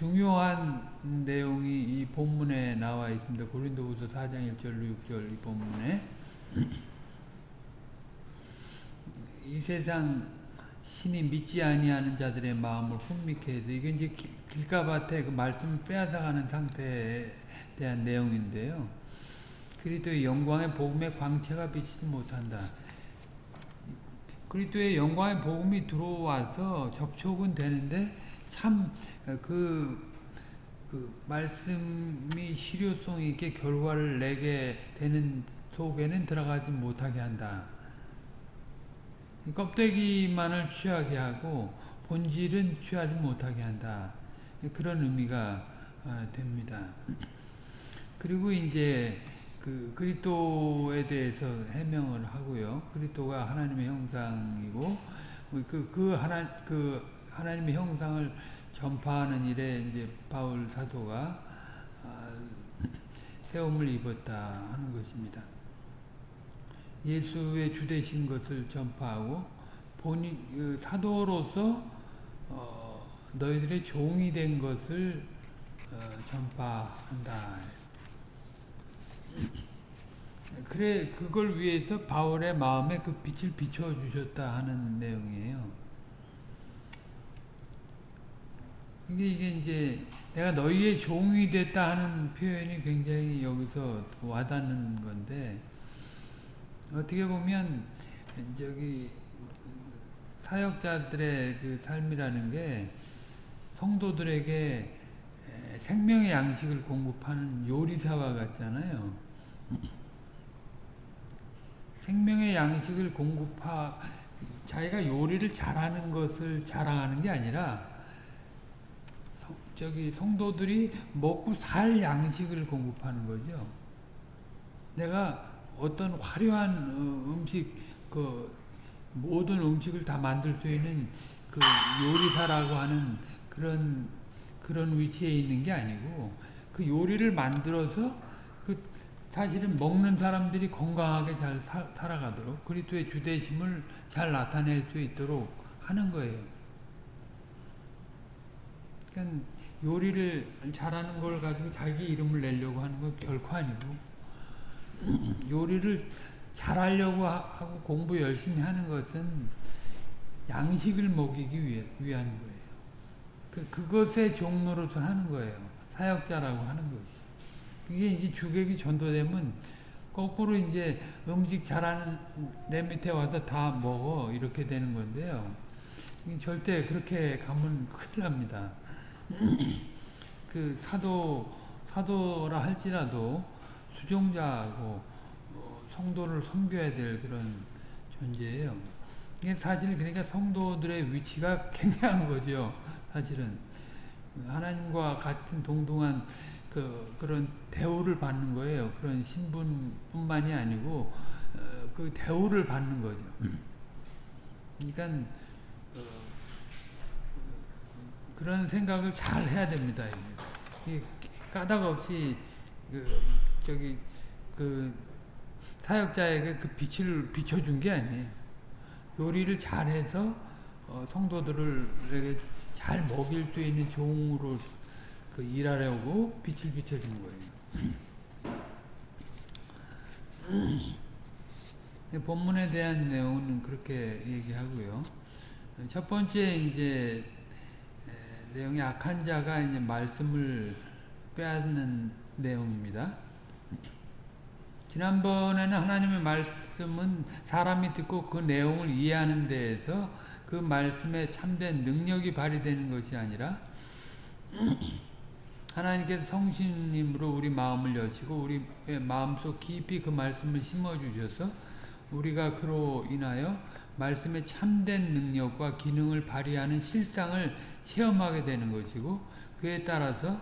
중요한 내용이 이 본문에 나와 있습니다. 고린도후서 4장 1절 6절 이 본문에 이 세상 신이 믿지 아니하는 자들의 마음을 혼미케 해서 이게 이제 길가밭에 그 말씀 빼앗아가는 상태에 대한 내용인데요. 그리스도의 영광의 복음의 광채가 비치지 못한다. 그리스도의 영광의 복음이 들어와서 접촉은 되는데 참그 그 말씀이 실효성 있게 결과를 내게 되는 속에는 들어가지 못하게 한다. 껍데기만을 취하게 하고 본질은 취하지 못하게 한다. 그런 의미가 됩니다. 그리고 이제 그 그리스도에 대해서 해명을 하고요. 그리스도가 하나님의 형상이고 그, 그 하나 그 하나님의 형상을 전파하는 일에 이제 바울 사도가 세움을 입었다 하는 것입니다. 예수의 주되신 것을 전파하고 본인 그 사도로서 어, 너희들의 종이 된 것을 어, 전파한다. 그래 그걸 위해서 바울의 마음에 그 빛을 비춰 주셨다 하는 내용이에요. 이게 이게 이제 내가 너희의 종이 됐다 하는 표현이 굉장히 여기서 와닿는 건데 어떻게 보면 저기 사역자들의 그 삶이라는 게 성도들에게 생명의 양식을 공급하는 요리사와 같잖아요. 생명의 양식을 공급하 자기가 요리를 잘하는 것을 자랑하는 게 아니라 저기 성도들이 먹고 살 양식을 공급하는 거죠. 내가 어떤 화려한 어, 음식 그 모든 음식을 다 만들 수 있는 그 요리사라고 하는 그런 그런 위치에 있는 게 아니고 그 요리를 만들어서 그 사실은 먹는 사람들이 건강하게 잘 사, 살아가도록 그리스도의 주대심을 잘 나타낼 수 있도록 하는 거예요. 그러니까 요리를 잘하는 걸 가지고 자기 이름을 내려고 하는 건 결코 아니고 요리를 잘하려고 하고 공부 열심히 하는 것은 양식을 먹이기 위해, 위한 거예요. 그, 그것의 종로로서 하는 거예요. 사역자라고 하는 것이. 그게 이제 주객이 전도되면 거꾸로 이제 음식 잘하는 내 밑에 와서 다 먹어. 이렇게 되는 건데요. 절대 그렇게 가면 큰일 납니다. 그 사도, 사도라 할지라도 수종자하고 성도를 섬겨야 될 그런 존재예요. 이게 사실 그러니까 성도들의 위치가 굉장한 거죠. 사실은 하나님과 같은 동등한 그 그런 대우를 받는 거예요. 그런 신분뿐만이 아니고 어, 그 대우를 받는 거죠. 그러니까 어, 그런 생각을 잘 해야 됩니다. 까닭 없이 그 저기 그 사역자에게 그 빛을 비춰준 게 아니에요. 요리를 잘해서 어, 성도들을 잘 먹일 수 있는 종으로 그 일하려고 빛을 비춰준 거예요. 본문에 대한 내용은 그렇게 얘기하고요. 첫 번째 이제 내용이 악한 자가 이제 말씀을 빼앗는 내용입니다. 지난번에는 하나님의 말씀은 사람이 듣고 그 내용을 이해하는 데에서 그 말씀에 참된 능력이 발휘되는 것이 아니라 하나님께서 성신님으로 우리 마음을 여시고 우리 마음속 깊이 그 말씀을 심어주셔서 우리가 그로 인하여 말씀의 참된 능력과 기능을 발휘하는 실상을 체험하게 되는 것이고 그에 따라서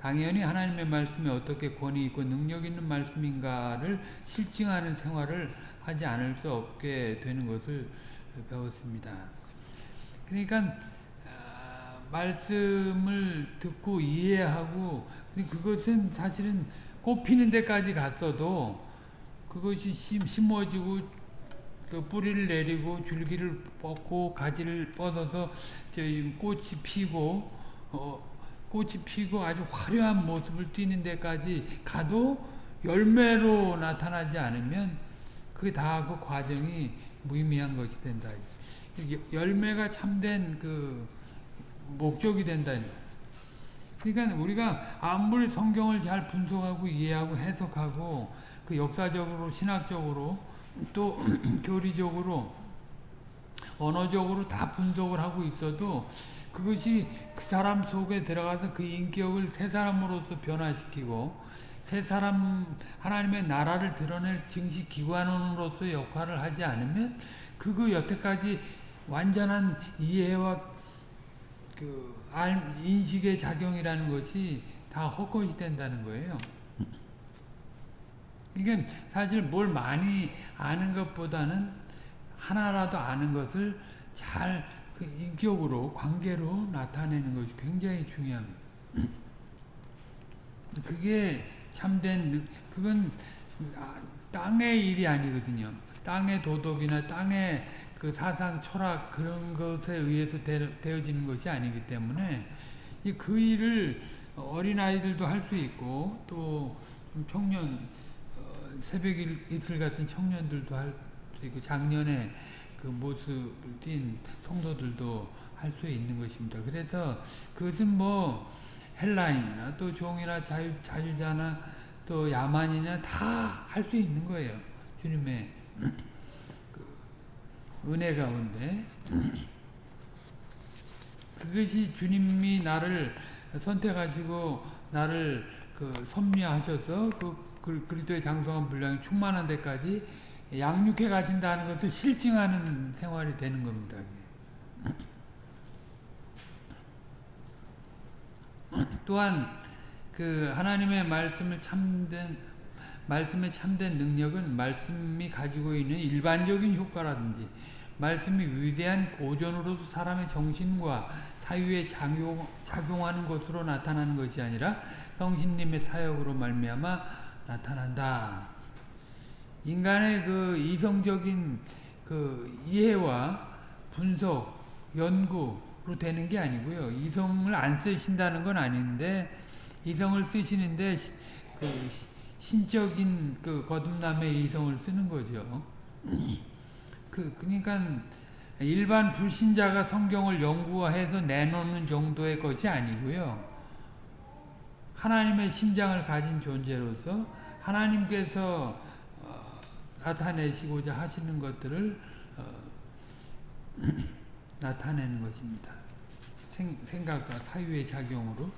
당연히 하나님의 말씀이 어떻게 권위 있고 능력 있는 말씀인가를 실증하는 생활을 하지 않을 수 없게 되는 것을 배웠습니다. 그러니까 말씀을 듣고 이해하고 그것은 사실은 꽃피는 데까지 갔어도 그것이 심어지고 그 뿌리를 내리고 줄기를 뻗고 가지를 뻗어서 꽃이 피고 어, 꽃이 피고 아주 화려한 모습을 띠는 데까지 가도 열매로 나타나지 않으면 그게 다 그 과정이 무의미한 것이 된다. 열매가 참된 그 목적이 된다. 그러니까 우리가 아무리 성경을 잘 분석하고 이해하고 해석하고 그 역사적으로 신학적으로 또 교리적으로 언어적으로 다 분석을 하고 있어도 그것이 그 사람 속에 들어가서 그 인격을 새 사람으로서 변화시키고 새 사람 하나님의 나라를 드러낼 증시 기관원으로서 역할을 하지 않으면 그거 여태까지 완전한 이해와 그 인식의 작용이라는 것이 다 헛것이 된다는 거예요. 이게 사실 뭘 많이 아는 것보다는 하나라도 아는 것을 잘 그 인격으로 관계로 나타내는 것이 굉장히 중요합니다. 그게 참된 그건 땅의 일이 아니거든요. 땅의 도덕이나 땅의 그 사상 철학 그런 것에 의해서 되어지는 것이 아니기 때문에 그 일을 어린 아이들도 할 수 있고 또 청년 새벽 이슬 같은 청년들도 할 수 있고 작년에 그 모습을 띈 성도들도 할 수 있는 것입니다. 그래서 그것은 뭐 헬라인이나 또 종이나 자유, 자유자나 또 야만이나 다 할 수 있는 거예요. 주님의 그 은혜 가운데 그것이 주님이 나를 선택하시고 나를 그 섭리하셔서 그 그리스도의 장성한 분량이 충만한 데까지 양육해 가신다는 것을 실증하는 생활이 되는 겁니다. 또한 그 하나님의 말씀을 참된 말씀의 참된 능력은 말씀이 가지고 있는 일반적인 효과라든지 말씀이 위대한 고전으로서 사람의 정신과 사유에 작용, 작용하는 것으로 나타나는 것이 아니라 성신님의 사역으로 말미암아 나타난다. 인간의 그 이성적인 그 이해와 분석, 연구로 되는 게 아니고요. 이성을 안 쓰신다는 건 아닌데 이성을 쓰시는데 그 신적인 그 거듭남의 이성을 쓰는 거죠. 그 그러니까 일반 불신자가 성경을 연구해서 내놓는 정도의 것이 아니고요. 하나님의 심장을 가진 존재로서 하나님께서 어, 나타내시고자 하시는 것들을 어, 나타내는 것입니다. 생, 각과 사유의 작용으로.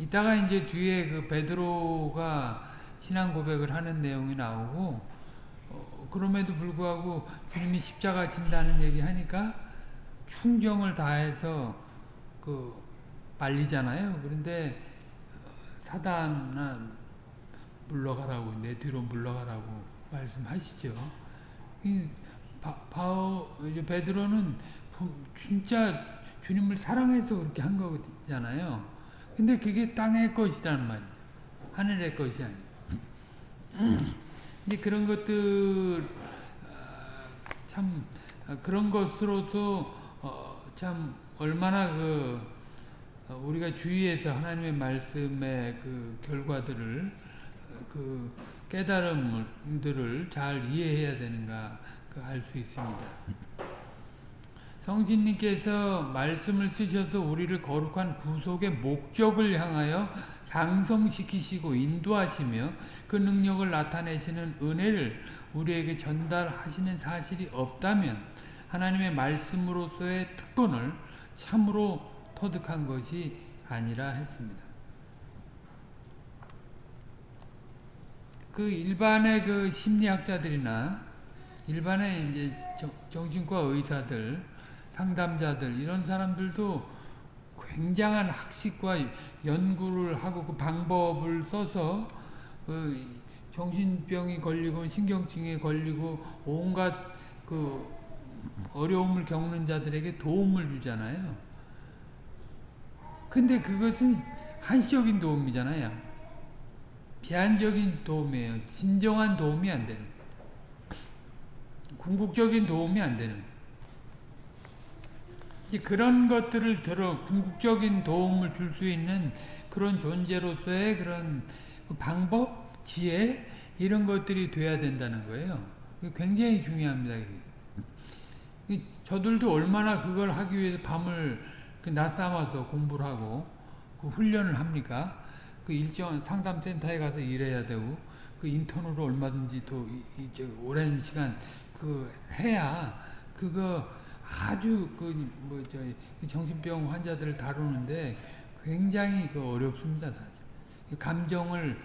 이따가 이제 뒤에 그 베드로가 신앙 고백을 하는 내용이 나오고 어, 그럼에도 불구하고 주님이 십자가 진다는 얘기 하니까 충정을 다해서 그 말리잖아요. 그런데 사단은 물러가라고 내 뒤로 물러가라고 말씀하시죠. 이 바, 바오 베드로는 진짜 주님을 사랑해서 그렇게 한 거잖아요. 근데 그게 땅의 것이란 말이에요. 하늘의 것이 아니에요. 근데 그런 것들 어, 참 그런 것으로도 어, 참 얼마나 그 어, 우리가 주위에서 하나님의 말씀의 그 결과들을 어, 그 깨달음들을 잘 이해해야 되는가 그알수 있습니다. 성신님께서 말씀을 쓰셔서 우리를 거룩한 구속의 목적을 향하여 장성시키시고 인도하시며 그 능력을 나타내시는 은혜를 우리에게 전달하시는 사실이 없다면 하나님의 말씀으로서의 특권을 참으로 터득한 것이 아니라 했습니다. 그 일반의 그 심리학자들이나 일반의 이제 정신과 의사들, 상담자들 이런 사람들도 굉장한 학식과 연구를 하고 그 방법을 써서 그 정신병이 걸리고 신경증에 걸리고 온갖 그 어려움을 겪는 자들에게 도움을 주잖아요. 근데 그것은 한시적인 도움이잖아요. 제한적인 도움이에요. 진정한 도움이 안 되는 궁극적인 도움이 안 되는 그런 것들을 들어 궁극적인 도움을 줄 수 있는 그런 존재로서의 그런 방법, 지혜 이런 것들이 돼야 된다는 거예요. 굉장히 중요합니다. 저들도 얼마나 그걸 하기 위해서 밤을 그 낮 삼아서 공부를 하고 그 훈련을 합니까? 그 일정 상담센터에 가서 일해야 되고 그 인턴으로 얼마든지 또 이제 오랜 시간 그 해야 그거 아주 그 뭐 저 정신병 환자들을 다루는데 굉장히 그 어렵습니다 사실 감정을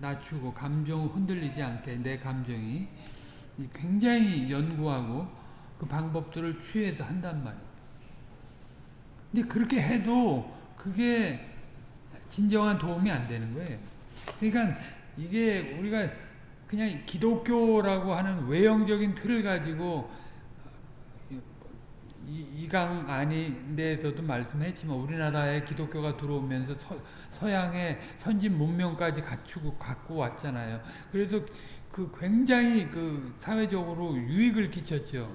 낮추고 감정 흔들리지 않게 내 감정이 굉장히 연구하고 그 방법들을 취해서 한단 말이에요. 근데 그렇게 해도 그게 진정한 도움이 안 되는 거예요. 그러니까 이게 우리가 그냥 기독교라고 하는 외형적인 틀을 가지고 이강 아닌데에서도 말씀했지만 우리나라에 기독교가 들어오면서 서, 양의 선진 문명까지 갖추고 갖고 왔잖아요. 그래서 그 굉장히 그 사회적으로 유익을 끼쳤죠.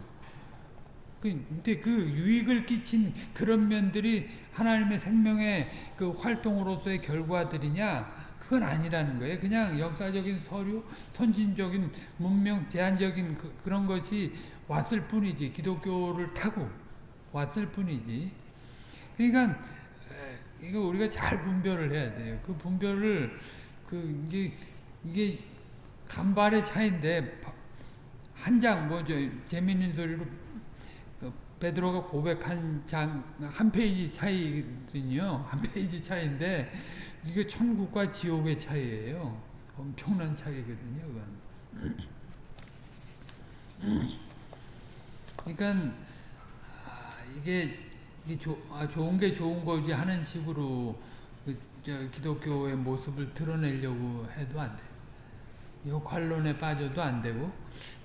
그, 근데 그 유익을 끼친 그런 면들이 하나님의 생명의 그 활동으로서의 결과들이냐? 그건 아니라는 거예요. 그냥 역사적인 서류, 선진적인 문명, 제한적인 그, 그런 것이 왔을 뿐이지 기독교를 타고 왔을 뿐이지 그러니까 이거 우리가 잘 분별을 해야 돼요 그 분별을 그 이게 이게 간발의 차인데 한 장뭐저 재밌는 소리로 그 베드로가 고백한 장 한 페이지 차이거든요 한 페이지 차인데 이게 천국과 지옥의 차이예요 엄청난 차이거든요. 그러니까 아, 이게, 이게 조, 아, 좋은 게 좋은 거지 하는 식으로 그, 기독교의 모습을 드러내려고 해도 안 돼요. 역할론에 빠져도 안 되고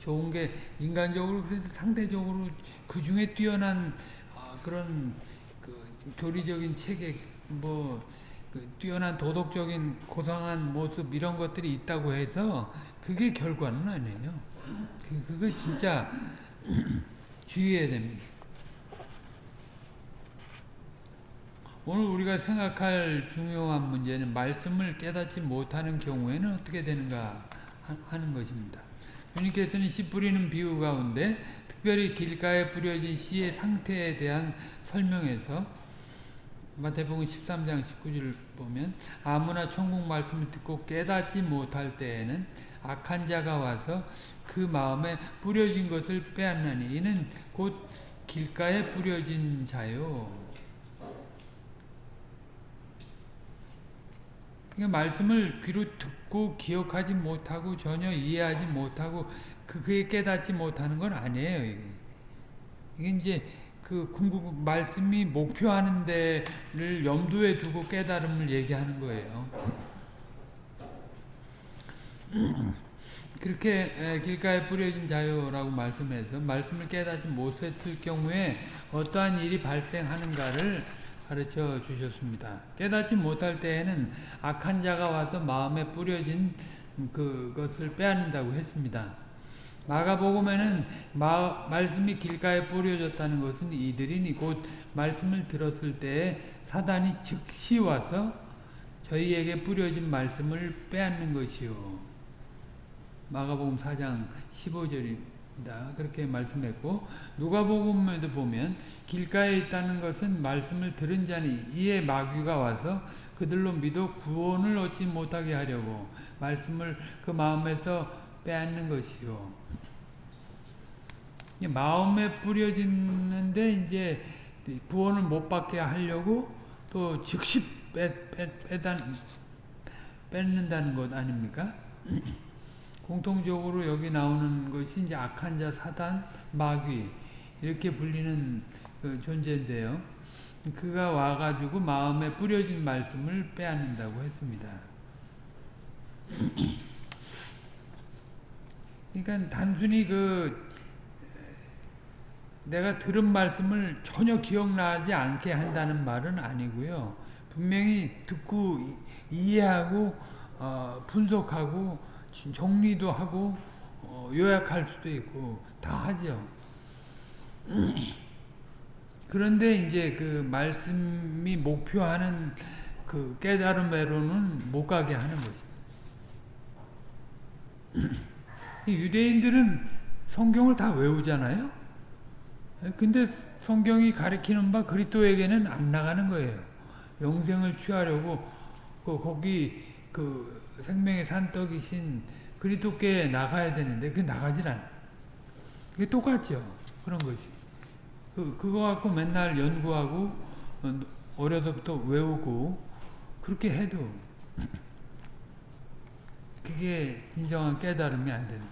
좋은 게 인간적으로 그래도 상대적으로 그 중에 뛰어난 어, 그런 그 교리적인 체계 뭐 그 뛰어난 도덕적인 고상한 모습 이런 것들이 있다고 해서 그게 결과는 아니에요. 그, 그거 진짜 주의해야 됩니다. 오늘 우리가 생각할 중요한 문제는 말씀을 깨닫지 못하는 경우에는 어떻게 되는가 하는 것입니다. 주님께서는 씨 뿌리는 비유 가운데 특별히 길가에 뿌려진 씨의 상태에 대한 설명에서 마태복음 13장 19절 보면 아무나 천국 말씀을 듣고 깨닫지 못할 때에는 악한 자가 와서 그 마음에 뿌려진 것을 빼앗나니 이는 곧 길가에 뿌려진 자요. 그러니까 말씀을 귀로 듣고 기억하지 못하고 전혀 이해하지 못하고 그게 깨닫지 못하는 건 아니에요. 이게, 이게 이제 그 궁극 말씀이 목표하는 데를 염두에 두고 깨달음을 얘기하는 거예요. 그렇게 길가에 뿌려진 자유라고 말씀해서 말씀을 깨닫지 못했을 경우에 어떠한 일이 발생하는가를 가르쳐 주셨습니다. 깨닫지 못할 때에는 악한 자가 와서 마음에 뿌려진 그것을 빼앗는다고 했습니다. 마가복음에는 마, 말씀이 길가에 뿌려졌다는 것은 이들이니 곧 말씀을 들었을 때에 사단이 즉시 와서 저희에게 뿌려진 말씀을 빼앗는 것이요. 마가복음 4장 15절입니다. 그렇게 말씀했고 누가복음에도 보면 길가에 있다는 것은 말씀을 들은 자니 이에 마귀가 와서 그들로 믿어 구원을 얻지 못하게 하려고 말씀을 그 마음에서 빼앗는 것이요. 마음에 뿌려지는데 이제 구원을 못 받게 하려고 또 즉시 빼, 빼, 빼다, 뺏는다는 것 아닙니까? 공통적으로 여기 나오는 것이 이제 악한 자, 사단, 마귀 이렇게 불리는 그 존재인데요. 그가 와가지고 마음에 뿌려진 말씀을 빼앗는다고 했습니다. 그러니까 단순히 그 내가 들은 말씀을 전혀 기억나지 않게 한다는 말은 아니고요. 분명히 듣고 이해하고 어, 분석하고 정리도 하고 어, 요약할 수도 있고 다 하죠. 그런데 이제 그 말씀이 목표하는 그 깨달음으로는 못 가게 하는 것입니다. 유대인들은 성경을 다 외우잖아요. 근데 성경이 가리키는 바 그리스도에게는 안 나가는 거예요. 영생을 취하려고 그 거기 그 생명의 산떡이신 그리스도께 나가야 되는데 그 나가질 않아. 그게 똑같죠. 그런 것이. 그, 그거 갖고 맨날 연구하고 어, 어려서부터 외우고 그렇게 해도 그게 진정한 깨달음이 안 되는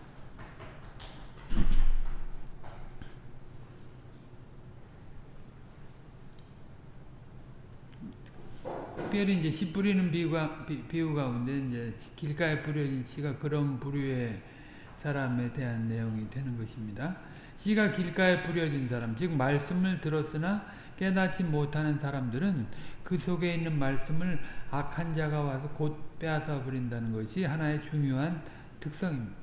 특별히 이제 씨 뿌리는 비유가, 비, 비유 가운데 이제 길가에 뿌려진 씨가 그런 부류의 사람에 대한 내용이 되는 것입니다. 씨가 길가에 뿌려진 사람, 즉 말씀을 들었으나 깨닫지 못하는 사람들은 그 속에 있는 말씀을 악한 자가 와서 곧 빼앗아 버린다는 것이 하나의 중요한 특성입니다.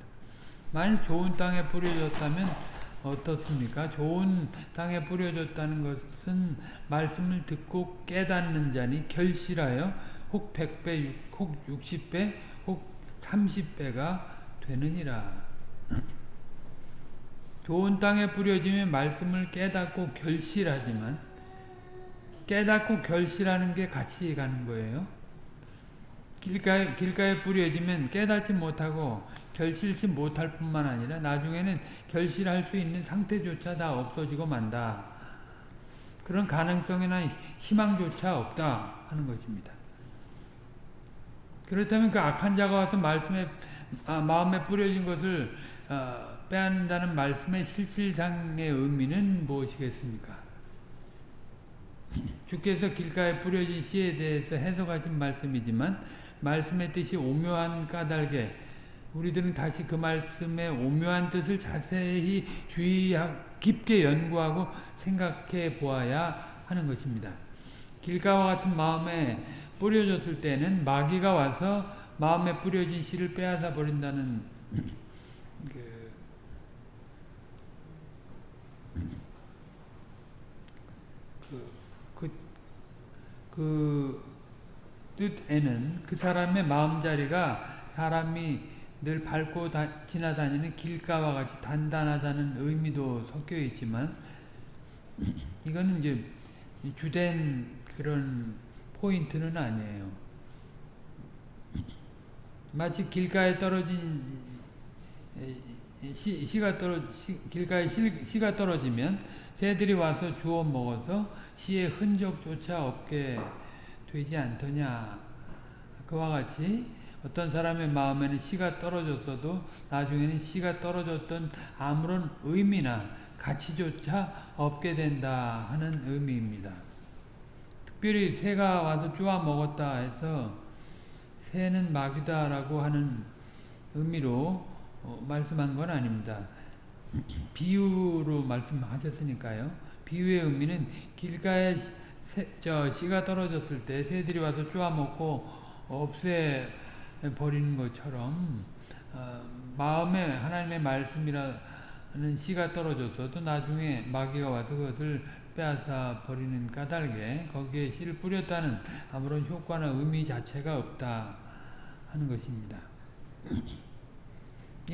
만일 좋은 땅에 뿌려졌다면 어떻습니까? 좋은 땅에 뿌려졌다는 것은 말씀을 듣고 깨닫는 자니 결실하여 혹 100배, 혹 60배, 혹 30배가 되느니라. 좋은 땅에 뿌려지면 말씀을 깨닫고 결실하지만 깨닫고 결실하는 게 같이 가는 거예요. 길가에, 길가에 뿌려지면 깨닫지 못하고 결실치 못할 뿐만 아니라 나중에는 결실할 수 있는 상태조차 다 없어지고 만다. 그런 가능성이나 희망조차 없다 하는 것입니다. 그렇다면 그 악한 자가 와서 말씀에 아, 마음에 뿌려진 것을 어, 빼앗는다는 말씀의 실질상의 의미는 무엇이겠습니까? 주께서 길가에 뿌려진 씨에 대해서 해석하신 말씀이지만 말씀의 뜻이 오묘한 까닭에 우리들은 다시 그 말씀의 오묘한 뜻을 자세히 주의하 깊게 연구하고 생각해 보아야 하는 것입니다. 길가와 같은 마음에 뿌려졌을 때는 마귀가 와서 마음에 뿌려진 씨를 빼앗아 버린다는 그, 그, 그, 그 뜻에는 그 사람의 마음자리가 사람이 늘 밟고 다, 지나다니는 길가와 같이 단단하다는 의미도 섞여 있지만 이거는 이제 주된 그런 포인트는 아니에요. 마치 길가에 떨어진 시, 시가 떨어 시, 길가에 시, 시가 떨어지면 새들이 와서 주워 먹어서 시의 흔적조차 없게 되지 않더냐. 그와 같이 어떤 사람의 마음에는 씨가 떨어졌어도 나중에는 씨가 떨어졌던 아무런 의미나 가치조차 없게 된다 하는 의미입니다. 특별히 새가 와서 쪼아 먹었다 해서 새는 마귀다라고 하는 의미로 어, 말씀한 건 아닙니다. 비유로 말씀하셨으니까요. 비유의 의미는 길가에 새, 저 씨가 떨어졌을 때 새들이 와서 쪼아 먹고 없애 버리는 것처럼 어, 마음에 하나님의 말씀이라는 씨가 떨어졌어도 나중에 마귀가 와서 그것을 빼앗아 버리는 까닭에 거기에 씨를 뿌렸다는 아무런 효과나 의미 자체가 없다 하는 것입니다.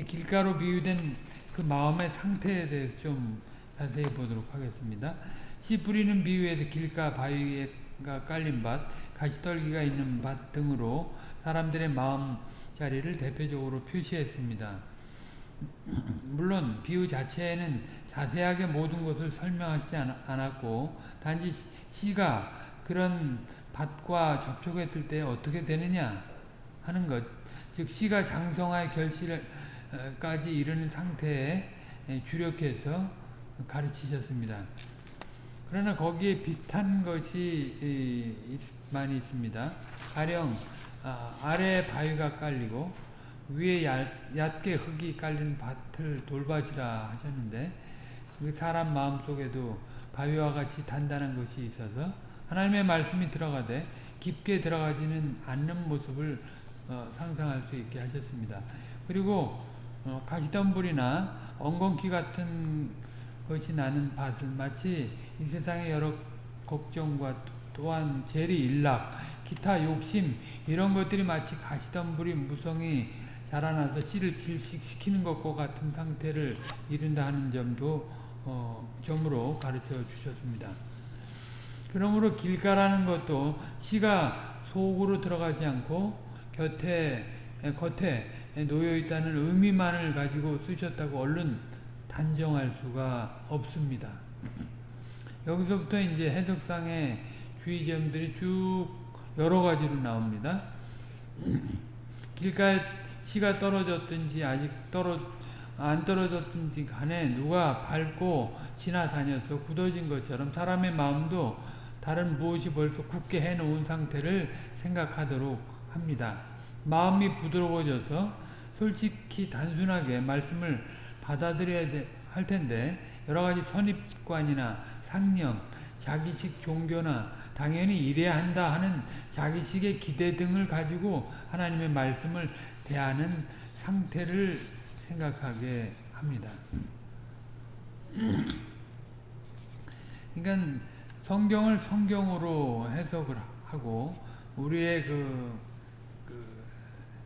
길가로 비유된 그 마음의 상태에 대해서 좀 자세히 보도록 하겠습니다. 씨 뿌리는 비유에서 길가 바위가 깔린 밭, 가시떨기가 있는 밭 등으로 사람들의 마음 자리를 대표적으로 표시했습니다. 물론 비유 자체에는 자세하게 모든 것을 설명하지 않았고 단지 시가 그런 밭과 접촉했을 때 어떻게 되느냐 하는 것, 즉 시가 장성화의 결실까지 이르는 상태에 주력해서 가르치셨습니다. 그러나 거기에 비슷한 것이 많이 있습니다. 가령 아, 아래 바위가 깔리고 위에 얇, 게 흙이 깔린 밭을 돌밭이라 하셨는데 그 사람 마음속에도 바위와 같이 단단한 것이 있어서 하나님의 말씀이 들어가되 깊게 들어가지는 않는 모습을 어, 상상할 수 있게 하셨습니다. 그리고 어, 가시덤불이나 엉겅퀴 같은 것이 나는 밭은 마치 이 세상의 여러 걱정과 또한 재리 일락 기타 욕심 이런 것들이 마치 가시덤불이 무성히 자라나서 씨를 질식시키는 것과 같은 상태를 이룬다 하는 점도 어, 점으로 가르쳐 주셨습니다. 그러므로 길가라는 것도 씨가 속으로 들어가지 않고 곁에 겉에 놓여 있다는 의미만을 가지고 쓰셨다고 얼른 단정할 수가 없습니다. 여기서부터 이제 해석상의 주의점들이 쭉 여러 가지로 나옵니다. 길가에 씨가 떨어졌든지 아직 떨어 안 떨어졌든지 간에 누가 밟고 지나다녀서 굳어진 것처럼 사람의 마음도 다른 무엇이 벌써 굳게 해놓은 상태를 생각하도록 합니다. 마음이 부드러워져서 솔직히 단순하게 말씀을 받아들여야 할 텐데 여러 가지 선입관이나 상념, 자기식 종교나 당연히 이래야 한다 하는 자기식의 기대 등을 가지고 하나님의 말씀을 대하는 상태를 생각하게 합니다. 그러니까 성경을 성경으로 해석을 하고 우리의 그, 그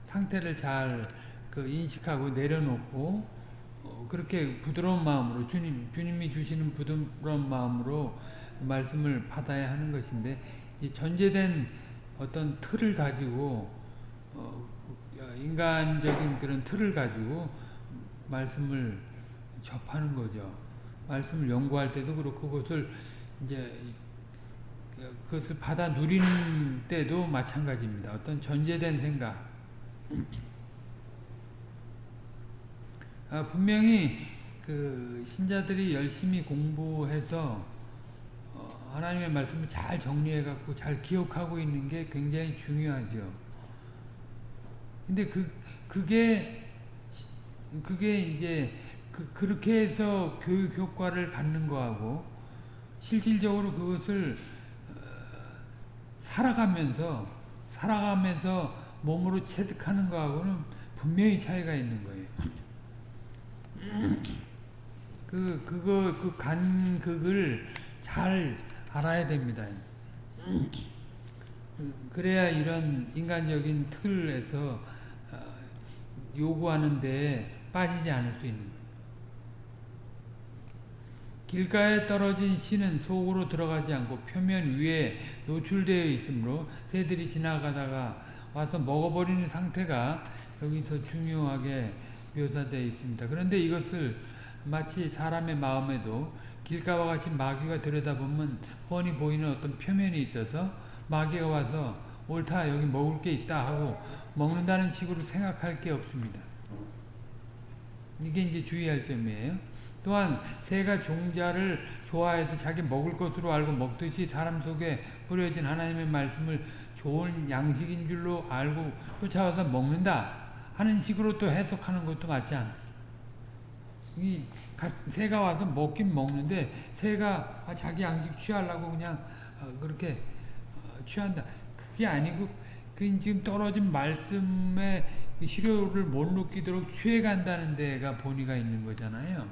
상태를 잘 그 인식하고 내려놓고 어 그렇게 부드러운 마음으로 주님 주님이 주시는 부드러운 마음으로 말씀을 받아야 하는 것인데 전제된 어떤 틀을 가지고 어 인간적인 그런 틀을 가지고 말씀을 접하는 거죠. 말씀을 연구할 때도 그렇고 그것을 이제 그것을 받아 누리는 때도 마찬가지입니다. 어떤 전제된 생각. 아, 분명히 그 신자들이 열심히 공부해서 어, 하나님의 말씀을 잘 정리해 갖고 잘 기억하고 있는 게 굉장히 중요하죠. 근데 그 그게 그게 이제 그, 그렇게 해서 교육 효과를 갖는 거하고 실질적으로 그것을 어, 살아가면서 살아가면서 몸으로 체득하는 거하고는 분명히 차이가 있는 거예요. 그 그거 그 간극을 잘 알아야 됩니다. 그래야 이런 인간적인 틀에서 어, 요구하는데 빠지지 않을 수 있는. 길가에 떨어진 씨는 속으로 들어가지 않고 표면 위에 노출되어 있으므로 새들이 지나가다가 와서 먹어버리는 상태가 여기서 중요하게 묘사되어 있습니다. 그런데 이것을 마치 사람의 마음에도 길가와 같이 마귀가 들여다보면 뻔히 보이는 어떤 표면이 있어서 마귀가 와서 옳다 여기 먹을 게 있다 하고 먹는다는 식으로 생각할 게 없습니다. 이게 이제 주의할 점이에요. 또한 새가 종자를 좋아해서 자기 먹을 것으로 알고 먹듯이 사람 속에 뿌려진 하나님의 말씀을 좋은 양식인 줄로 알고 쫓아와서 먹는다 하는 식으로 또 해석하는 것도 맞지 않아. 이 새가 와서 먹긴 먹는데 새가 아, 자기 양식 취하려고 그냥 어, 그렇게 어, 취한다. 그게 아니고 그 지금 떨어진 말씀의 그 시료를 못 느끼도록 취해간다는 데가 본의가 있는 거잖아요.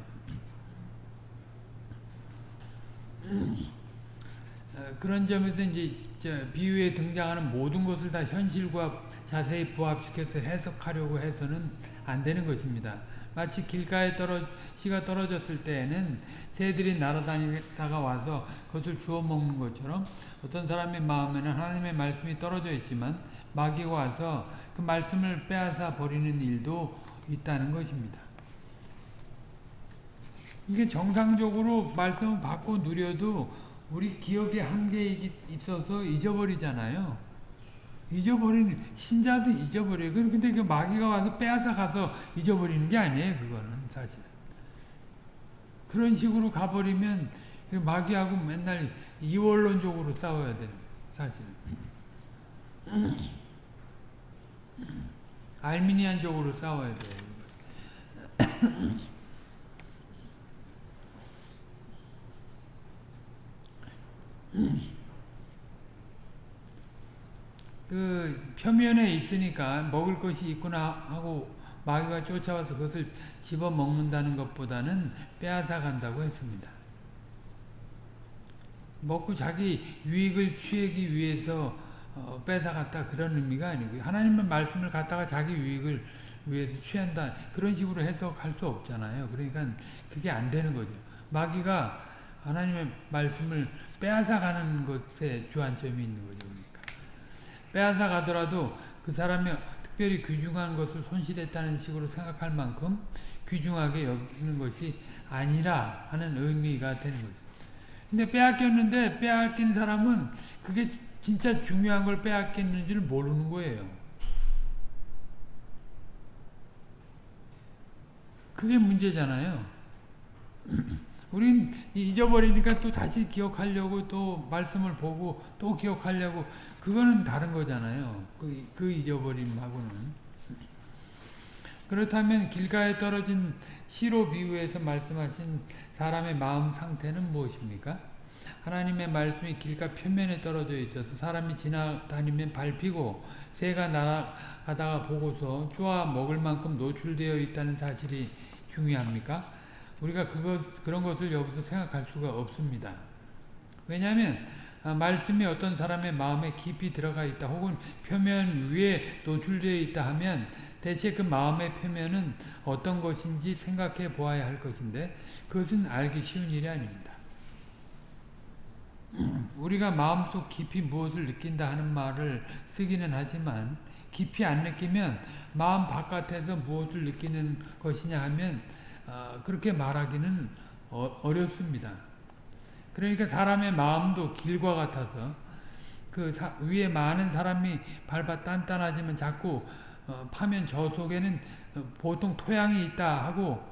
어, 그런 점에서 이제 비유에 등장하는 모든 것을 다 현실과 자세히 부합시켜서 해석하려고 해서는 안 되는 것입니다. 마치 길가에 떨어 씨가 떨어졌을 때에는 새들이 날아다니다가 와서 그것을 주워 먹는 것처럼 어떤 사람의 마음에는 하나님의 말씀이 떨어져 있지만 마귀가 와서 그 말씀을 빼앗아 버리는 일도 있다는 것입니다. 이게 정상적으로 말씀을 받고 누려도 우리 기억에 한계가 있어서 잊어버리잖아요. 잊어버리는 신자도 잊어버려요. 근데 그 마귀가 와서 빼앗아 가서 잊어버리는 게 아니에요. 그거는 사실. 그런 식으로 가버리면 그 마귀하고 맨날 이원론적으로 싸워야 되는 사실. 알미니안적으로 싸워야 돼요. 그 표면에 있으니까 먹을 것이 있구나 하고 마귀가 쫓아와서 그것을 집어먹는다는 것보다는 빼앗아 간다고 했습니다. 먹고 자기 유익을 취하기 위해서 어, 뺏어갔다 그런 의미가 아니고요. 하나님의 말씀을 갖다가 자기 유익을 위해서 취한다 그런 식으로 해석할 수 없잖아요. 그러니까 그게 안 되는 거죠. 마귀가 하나님의 말씀을 빼앗아 가는 것에 주안점이 있는 거죠. 빼앗아 가더라도 그 사람이 특별히 귀중한 것을 손실했다는 식으로 생각할 만큼 귀중하게 여기는 것이 아니라 하는 의미가 되는 거죠. 근데 빼앗겼는데 빼앗긴 사람은 그게 진짜 중요한 걸 빼앗겼는지를 모르는 거예요. 그게 문제잖아요. 우린 잊어버리니까 또 다시 기억하려고 또 말씀을 보고 또 기억하려고 그거는 다른 거잖아요. 그, 그 잊어버림하고는. 그렇다면 길가에 떨어진 시로 비유에서 말씀하신 사람의 마음 상태는 무엇입니까? 하나님의 말씀이 길가 표면에 떨어져 있어서 사람이 지나다니면 밟히고 새가 날아가다가 보고서 쪼아 먹을 만큼 노출되어 있다는 사실이 중요합니까? 우리가 그것, 그런 것을 여기서 생각할 수가 없습니다. 왜냐하면 말씀이 어떤 사람의 마음에 깊이 들어가 있다 혹은 표면 위에 노출되어 있다 하면 대체 그 마음의 표면은 어떤 것인지 생각해 보아야 할 것인데 그것은 알기 쉬운 일이 아닙니다. 우리가 마음속 깊이 무엇을 느낀다 하는 말을 쓰기는 하지만 깊이 안 느끼면 마음 바깥에서 무엇을 느끼는 것이냐 하면 어, 그렇게 말하기는 어, 어렵습니다. 그러니까 사람의 마음도 길과 같아서 그 사, 위에 많은 사람이 밟아 단단하지만 자꾸 어, 파면 저 속에는 어, 보통 토양이 있다 하고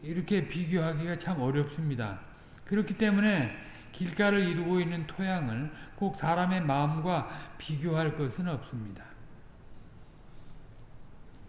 이렇게 비교하기가 참 어렵습니다. 그렇기 때문에 길가를 이루고 있는 토양을 꼭 사람의 마음과 비교할 것은 없습니다.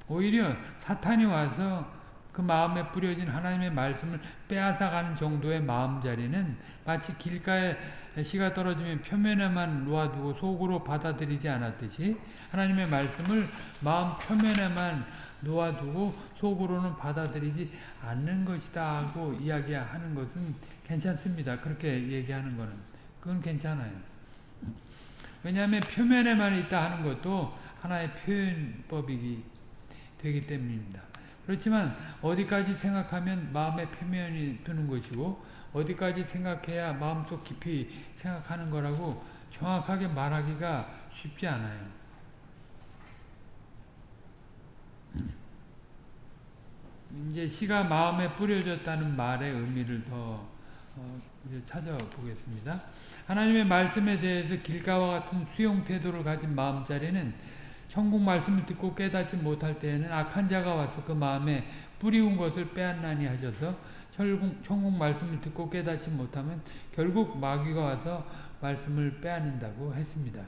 오히려 사탄이 와서 그 마음에 뿌려진 하나님의 말씀을 빼앗아가는 정도의 마음자리는 마치 길가에 씨가 떨어지면 표면에만 놓아두고 속으로 받아들이지 않았듯이 하나님의 말씀을 마음 표면에만 놓아두고 속으로는 받아들이지 않는 것이다 하고 이야기하는 것은 괜찮습니다. 그렇게 얘기하는 거는. 그건 괜찮아요. 왜냐하면 표면에만 있다 하는 것도 하나의 표현법이기 되기 때문입니다. 그렇지만 어디까지 생각하면 마음의 표면이 드는 것이고 어디까지 생각해야 마음속 깊이 생각하는 거라고 정확하게 말하기가 쉽지 않아요. 이제 시가 마음에 뿌려졌다는 말의 의미를 더 어, 찾아보겠습니다. 하나님의 말씀에 대해서 길가와 같은 수용 태도를 가진 마음자리는 천국 말씀을 듣고 깨닫지 못할 때에는 악한 자가 와서 그 마음에 뿌리운 것을 빼앗나니 하셔서 천국, 말씀을 듣고 깨닫지 못하면 결국 마귀가 와서 말씀을 빼앗는다고 했습니다.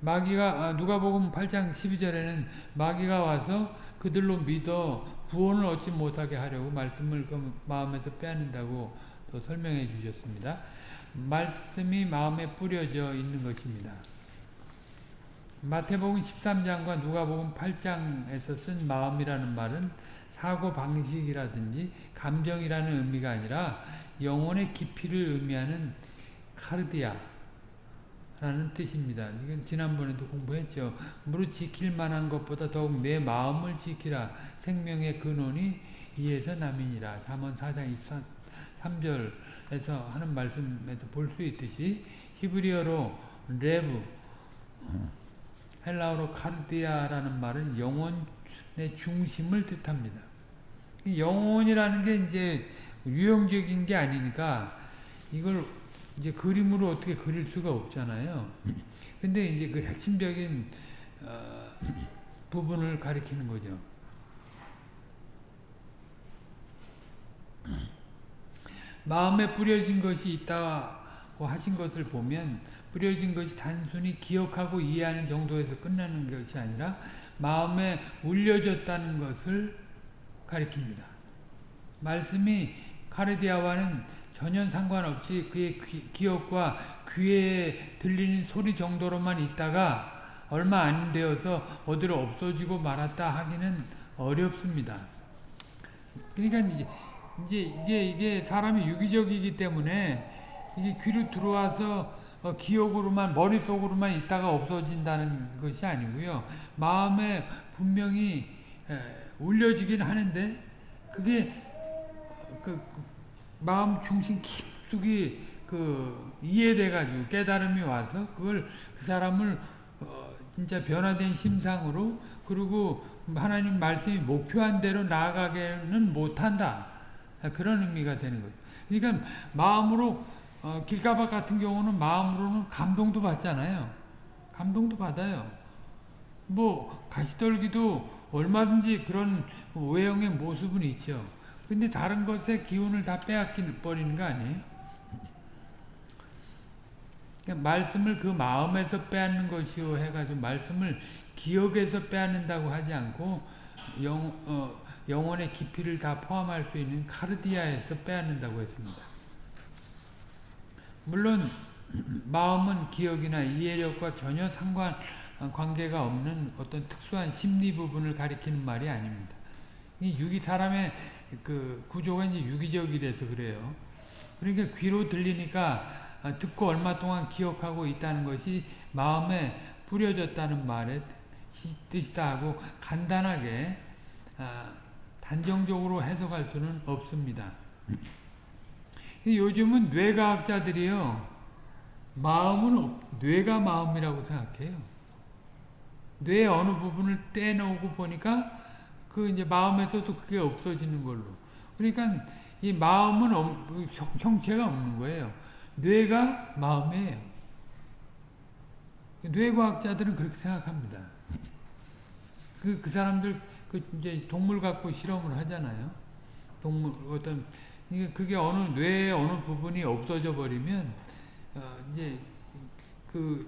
마귀가 아, 누가복음 8장 12절에는 마귀가 와서 그들로 믿어 구원을 얻지 못하게 하려고 말씀을 그 마음에서 빼앗는다고 또 설명해 주셨습니다. 말씀이 마음에 뿌려져 있는 것입니다. 마태복음 13장과 누가복음 8장에서 쓴 마음이라는 말은 사고 방식이라든지 감정이라는 의미가 아니라 영혼의 깊이를 의미하는 카르디아 라는 뜻입니다. 이건 지난번에도 공부했죠. 무릇 지킬 만한 것보다 더욱 내 마음을 지키라. 생명의 근원이 이에서 남이니라. 잠언 4장 23절에서 하는 말씀에서 볼 수 있듯이 히브리어로 레브 헬라어로 카르디아라는 말은 영혼의 중심을 뜻합니다. 영혼이라는 게 이제 유형적인 게 아니니까 이걸 이제 그림으로 어떻게 그릴 수가 없잖아요. 근데 이제 그 핵심적인 어, 부분을 가리키는 거죠. 마음에 뿌려진 것이 있다고 하신 것을 보면 뿌려진 것이 단순히 기억하고 이해하는 정도에서 끝나는 것이 아니라 마음에 울려졌다는 것을 가리킵니다. 말씀이 카르디아와는 전혀 상관없이 그의 귀, 기억과 귀에 들리는 소리 정도로만 있다가 얼마 안 되어서 어디로 없어지고 말았다 하기는 어렵습니다. 그러니까 이제, 이제 이게 이게 사람이 유기적이기 때문에 이게 귀로 들어와서 어, 기억으로만 머릿속으로만 있다가 없어진다는 것이 아니고요. 마음에 분명히 에, 울려지긴 하는데 그게 그, 그 마음 중심 깊숙이 그 이해돼 가지고 깨달음이 와서 그걸 그 사람을 어, 진짜 변화된 심상으로 그리고 하나님 말씀이 목표한 대로 나아가게는 못한다 그런 의미가 되는 거죠. 그러니까 마음으로 어, 길가박 같은 경우는 마음으로는 감동도 받잖아요. 감동도 받아요. 뭐 가시떨기도 얼마든지 그런 외형의 모습은 있죠. 근데 다른 것의 기운을 다 빼앗기 버리는 거 아니에요? 그러니까 말씀을 그 마음에서 빼앗는 것이요 해가지고 말씀을 기억에서 빼앗는다고 하지 않고 영, 어, 영혼의 깊이를 다 포함할 수 있는 카르디아에서 빼앗는다고 했습니다. 물론 마음은 기억이나 이해력과 전혀 상관 관계가 없는 어떤 특수한 심리 부분을 가리키는 말이 아닙니다. 이 유기 사람의 그 구조가 이제 유기적이라서 그래요. 그러니까 귀로 들리니까 듣고 얼마 동안 기억하고 있다는 것이 마음에 뿌려졌다는 말의 뜻이다 하고 간단하게 아, 단정적으로 해석할 수는 없습니다. 요즘은 뇌과학자들이요. 마음은 뇌가 마음이라고 생각해요. 뇌 어느 부분을 떼놓고 보니까 그 이제 마음에서도 그게 없어지는 걸로. 그러니까 이 마음은 형체가 없는 거예요. 뇌가 마음이에요. 뇌과학자들은 그렇게 생각합니다. 그, 그 사람들, 그 이제 동물 갖고 실험을 하잖아요. 동물, 어떤 그게 어느 뇌의 어느 부분이 없어져 버리면 어 이제 그,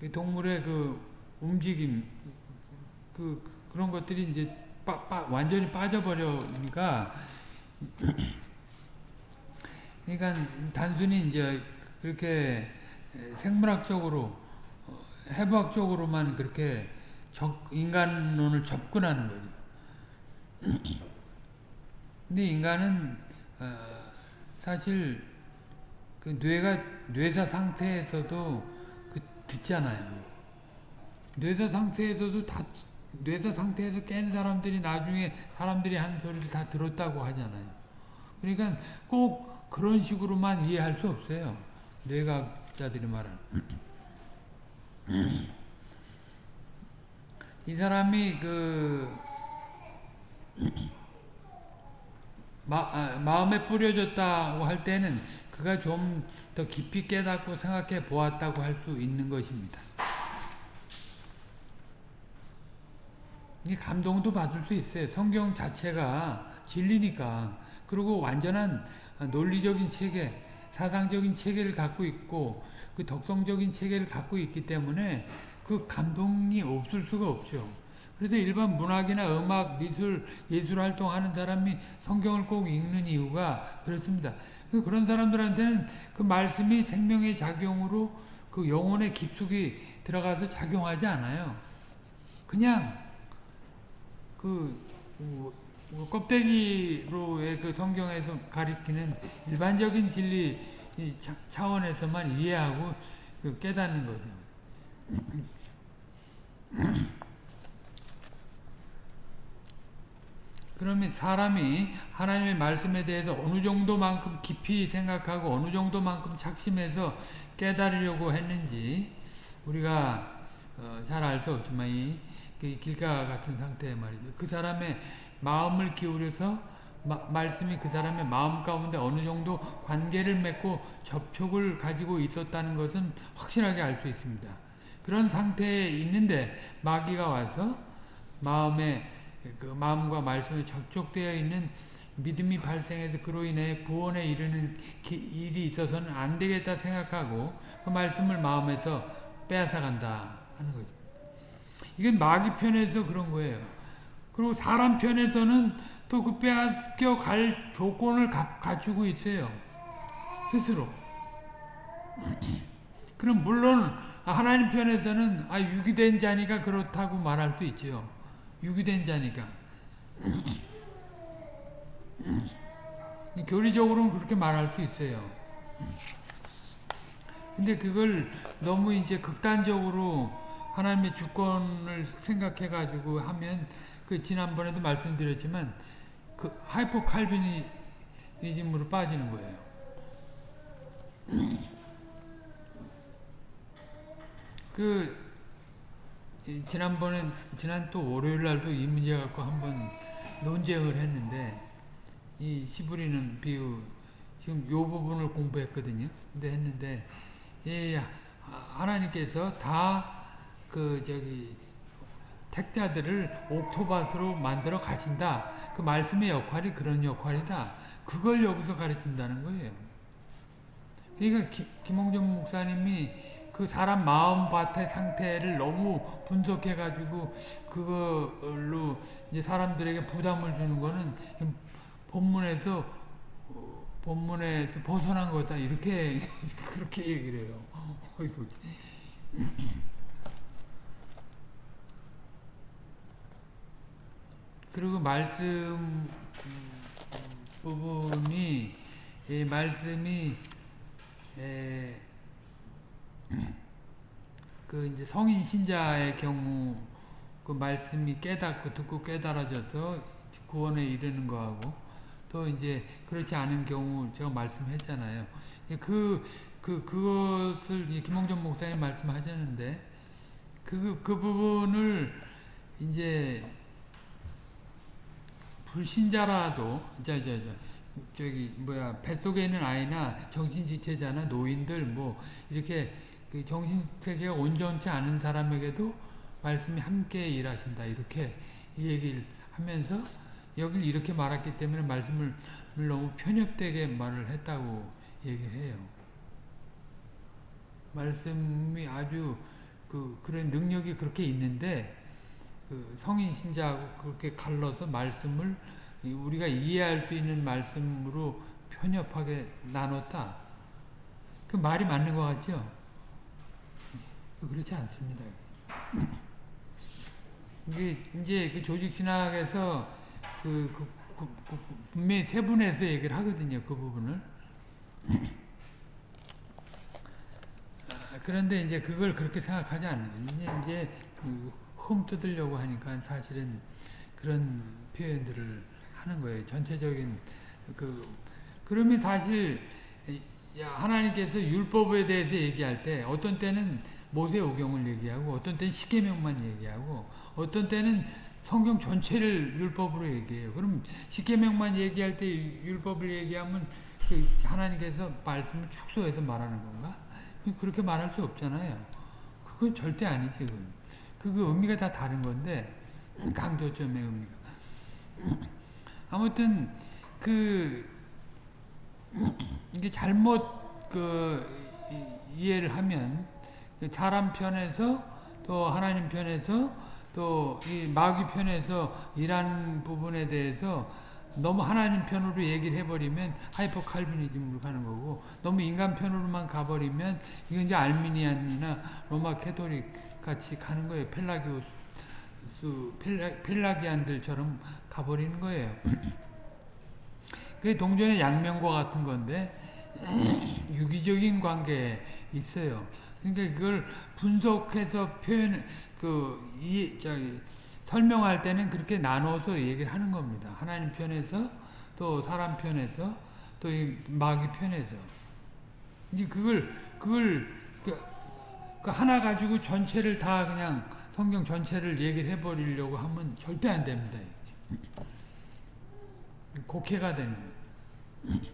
그 동물의 그 움직임 그 그런 것들이 이제 빠, 빠, 완전히 빠져버려니까 그러니까 단순히 이제 그렇게 생물학적으로 어, 해부학적으로만 그렇게 적, 인간론을 접근하는 거죠. 근데 인간은 어, 사실 그 뇌가 뇌사 상태에서도 그 듣잖아요. 뇌사 상태에서도 다 뇌사 상태에서 깬 사람들이 나중에 사람들이 하는 소리를 다 들었다고 하잖아요. 그러니까 꼭 그런 식으로만 이해할 수 없어요. 뇌과학자들이 말하는. 이 사람이 그 마, 아, 마음에 뿌려졌다고 할 때는 그가 좀 더 깊이 깨닫고 생각해 보았다고 할 수 있는 것입니다. 이 감동도 받을 수 있어요. 성경 자체가 진리니까. 그리고 완전한 논리적인 체계, 사상적인 체계를 갖고 있고 그 덕성적인 체계를 갖고 있기 때문에 그 감동이 없을 수가 없죠. 그래서 일반 문학이나 음악, 미술, 예술 활동하는 사람이 성경을 꼭 읽는 이유가 그렇습니다. 그런 사람들한테는 그 말씀이 생명의 작용으로 그 영혼의 깊숙이 들어가서 작용하지 않아요. 그냥 그 뭐, 뭐 껍데기로의 그 성경에서 가리키는 일반적인 진리 차원에서만 이해하고 그 깨닫는 거죠. 그러면 사람이 하나님의 말씀에 대해서 어느 정도만큼 깊이 생각하고 어느 정도만큼 착심해서 깨달으려고 했는지 우리가 어, 잘알 수 없지만 이그 길가 같은 상태 말이죠. 그 사람의 마음을 기울여서 마, 말씀이 그 사람의 마음 가운데 어느 정도 관계를 맺고 접촉을 가지고 있었다는 것은 확실하게 알 수 있습니다. 그런 상태에 있는데 마귀가 와서 마음에 그 마음과 말씀에 접촉되어 있는 믿음이 발생해서 그로 인해 구원에 이르는 일이 있어서는 안 되겠다 생각하고 그 말씀을 마음에서 빼앗아 간다 하는 거죠. 이건 마귀 편에서 그런 거예요. 그리고 사람 편에서는 또 그 빼앗겨 갈 조건을 가, 갖추고 있어요. 스스로. 그럼 물론 하나님 편에서는 아 유기된 자니까 그렇다고 말할 수 있죠. 유기된 자니까. 교리적으로는 그렇게 말할 수 있어요. 근데 그걸 너무 이제 극단적으로 하나님의 주권을 생각해 가지고 하면 그 지난번에도 말씀드렸지만 그 하이퍼 칼비니즘으로 빠지는 거예요. 그 지난번에 지난 또 월요일 날도 이 문제 갖고 한번 논쟁을 했는데 이 씨 뿌리는 비유 지금 요 부분을 공부했거든요. 근데 했는데 예, 하나님께서 다 그 저기 택자들을 옥토밭으로 만들어 가신다. 그 말씀의 역할이 그런 역할이다. 그걸 여기서 가르친다는 거예요. 그러니까 기, 김홍준 목사님이 그 사람 마음밭의 상태를 너무 분석해 가지고 그걸로 이제 사람들에게 부담을 주는 거는 본문에서 본문에서 벗어난 거다 이렇게 그렇게 얘기를 해요. 어이구. 그리고 말씀 부분이 이 말씀이 에, 그 이제 성인 신자의 경우 그 말씀이 깨닫고 듣고 깨달아져서 구원에 이르는 거하고 또 이제 그렇지 않은 경우 제가 말씀했잖아요. 그, 그, 그것을 김홍전 목사님 말씀하셨는데 그, 그 부분을 이제 불신자라도 저, 저, 저, 저기 뭐야 뱃속에 있는 아이나 정신지체자나 노인들 뭐 이렇게 그 정신세계가 온전치 않은 사람에게도 말씀이 함께 일하신다 이렇게 얘기를 하면서 여길 이렇게 말했기 때문에 말씀을 너무 편협되게 말을 했다고 얘기를 해요. 말씀이 아주 그 그런 능력이 그렇게 있는데 그 성인 신자하고 그렇게 갈라서 말씀을 우리가 이해할 수 있는 말씀으로 편협하게 나눴다. 그 말이 맞는 것 같죠? 그렇지 않습니다. 이게 이제 그 조직 신학에서 그, 그, 그, 그 분명히 세분해서 얘기를 하거든요. 그 부분을. 그런데 이제 그걸 그렇게 생각하지 않는 이제 이제 흠 뜯으려고 하니까 사실은 그런 표현들을 하는 거예요. 전체적인 그 그러면 사실 하나님께서 율법에 대해서 얘기할 때 어떤 때는 모세오경을 얘기하고 어떤 때는 십계명만 얘기하고 어떤 때는 성경 전체를 율법으로 얘기해요. 그럼 십계명만 얘기할 때 율법을 얘기하면 그 하나님께서 말씀을 축소해서 말하는 건가? 그렇게 말할 수 없잖아요. 그건 절대 아니지. 그건. 그 의미가 다 다른 건데 강조점의 의미가. 아무튼 그 이게 잘못 그 이해를 하면 사람 편에서 또 하나님 편에서 또 이 마귀 편에서 일하는 부분에 대해서 너무 하나님 편으로 얘기를 해버리면 하이퍼 칼비니즘으로 가는 거고 너무 인간 편으로만 가버리면 이건 이제 Arminian이나 로마 캐토릭 같이 가는 거예요. 펠라기오스 펠라, Pelagian들처럼 가버리는 거예요. 그게 동전의 양면과 같은 건데 유기적인 관계에 있어요. 그러니까 그걸 분석해서 표현 그 이 저기 설명할 때는 그렇게 나눠서 얘기를 하는 겁니다. 하나님 편에서 또 사람 편에서 또 이 마귀 편에서 이제 그걸 그걸 그, 그 하나 가지고 전체를 다 그냥 성경 전체를 얘기를 해버리려고 하면 절대 안 됩니다. 곡해가 되는 거예요.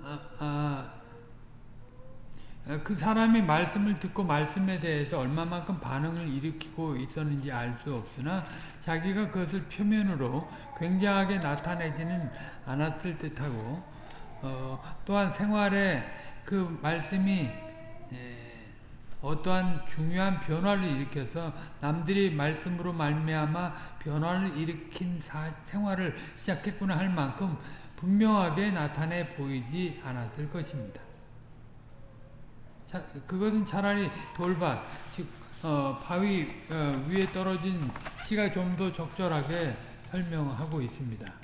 아, 아, 그 사람이 말씀을 듣고 말씀에 대해서 얼마만큼 반응을 일으키고 있었는지 알 수 없으나 자기가 그것을 표면으로 굉장하게 나타내지는 않았을 듯하고 어, 또한 생활에 그 말씀이 어떠한 중요한 변화를 일으켜서 남들이 말씀으로 말미암아 변화를 일으킨 사, 생활을 시작했구나 할 만큼 분명하게 나타내 보이지 않았을 것입니다. 자, 그것은 차라리 돌밭, 즉 어, 바위 어, 위에 떨어진 씨가 좀 더 적절하게 설명하고 있습니다.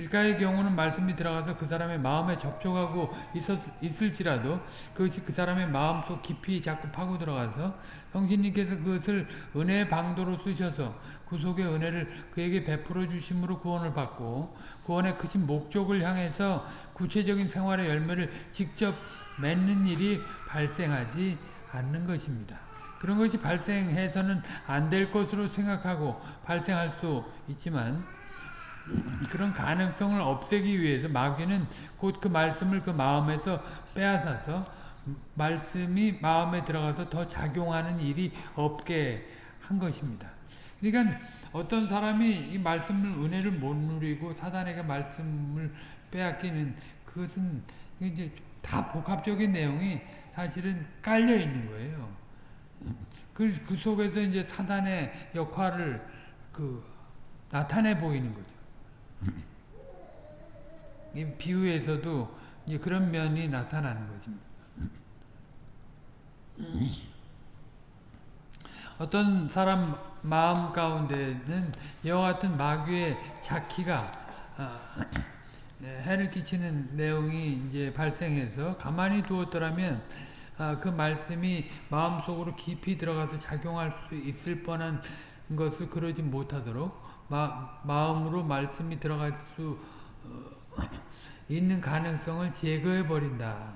길가의 경우는 말씀이 들어가서 그 사람의 마음에 접촉하고 있었, 있을지라도 그것이 그 사람의 마음 속 깊이 자꾸 파고 들어가서 성신님께서 그것을 은혜의 방도로 쓰셔서 구속의 은혜를 그에게 베풀어 주심으로 구원을 받고 구원의 크신 목적을 향해서 구체적인 생활의 열매를 직접 맺는 일이 발생하지 않는 것입니다. 그런 것이 발생해서는 안 될 것으로 생각하고 발생할 수 있지만 그런 가능성을 없애기 위해서 마귀는 곧 그 말씀을 그 마음에서 빼앗아서 말씀이 마음에 들어가서 더 작용하는 일이 없게 한 것입니다. 그러니까 어떤 사람이 이 말씀을 은혜를 못 누리고 사단에게 말씀을 빼앗기는 그것은 이제 다 복합적인 내용이 사실은 깔려 있는 거예요. 그, 그 속에서 이제 사단의 역할을 그 나타내 보이는 거죠. 이 비유에서도 이제 그런 면이 나타나는 거지. 어떤 사람 마음 가운데는 이와 같은 마귀의 자키가 아, 해를 끼치는 내용이 이제 발생해서 가만히 두었더라면 아, 그 말씀이 마음속으로 깊이 들어가서 작용할 수 있을 뻔한 것을 그러지 못하도록 마, 마음으로 말씀이 들어갈 수 어, 있는 가능성을 제거해 버린다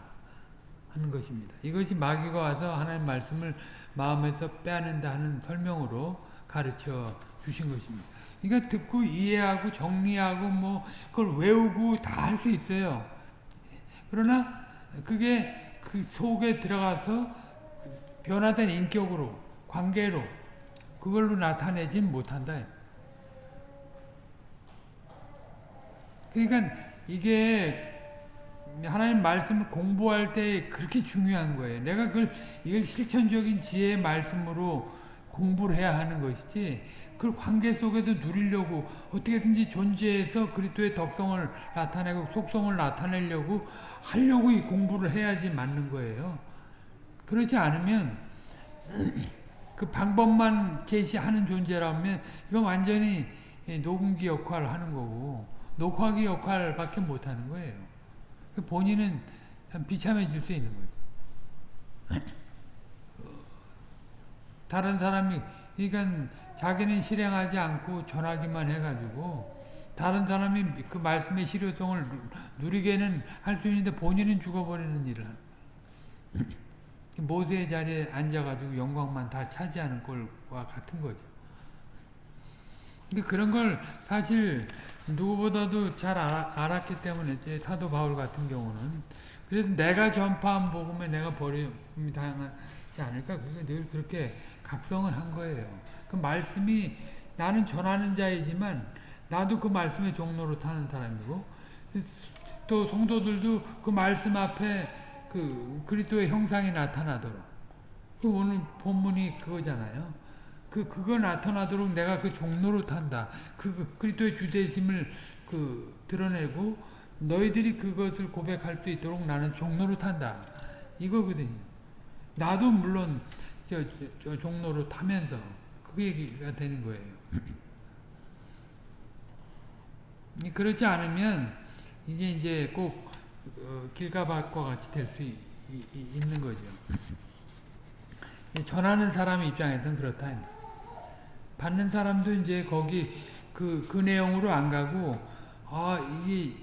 하는 것입니다. 이것이 마귀가 와서 하나님 말씀을 마음에서 빼앗는다 하는 설명으로 가르쳐 주신 것입니다. 그러니까 듣고 이해하고 정리하고 뭐 그걸 외우고 다 할 수 있어요. 그러나 그게 그 속에 들어가서 변화된 인격으로 관계로 그걸로 나타내진 못한다. 그러니까 이게 하나님 말씀을 공부할 때 그렇게 중요한 거예요. 내가 그걸 이걸 실천적인 지혜의 말씀으로 공부를 해야 하는 것이지 그 관계 속에서 누리려고 어떻게든지 존재해서 그리스도의 덕성을 나타내고 속성을 나타내려고 하려고 이 공부를 해야지 맞는 거예요. 그렇지 않으면 그 방법만 제시하는 존재라면 이건 완전히 녹음기 역할을 하는 거고 녹화기 역할밖에 못하는 거예요. 그 본인은 비참해질 수 있는 거죠. 다른 사람이 그러니까 자기는 실행하지 않고 전하기만 해가지고 다른 사람이 그 말씀의 실효성을 누리게는 할 수 있는데 본인은 죽어버리는 일을 모세의 자리에 앉아가지고 영광만 다 차지하는 꼴과 같은 거죠. 그런 걸 사실 누구보다도 잘 알았기 때문에 사도 바울 같은 경우는 그래서 내가 전파한 복음에 내가 버림이 당하지 않을까 그게 늘 그렇게 각성을 한 거예요. 그 말씀이 나는 전하는 자이지만 나도 그 말씀의 종로로 타는 사람이고 또 성도들도 그 말씀 앞에 그 그리스도의 형상이 나타나도록 그 오늘 본문이 그거잖아요. 그 그거 나타나도록 내가 그 종로로 탄다. 그 그리스도의 주대심을 그 드러내고 너희들이 그것을 고백할 수 있도록 나는 종로로 탄다. 이거거든요. 나도 물론 저, 저, 저 종로로 타면서 그 얘기가 되는 거예요. 그렇지 않으면 이게 이제 꼭 어, 길가밭과 같이 될 수 있는 거죠. 전하는 사람 입장에서는 그렇다. 받는 사람도 이제 거기 그, 그 내용으로 안 가고, 아, 이게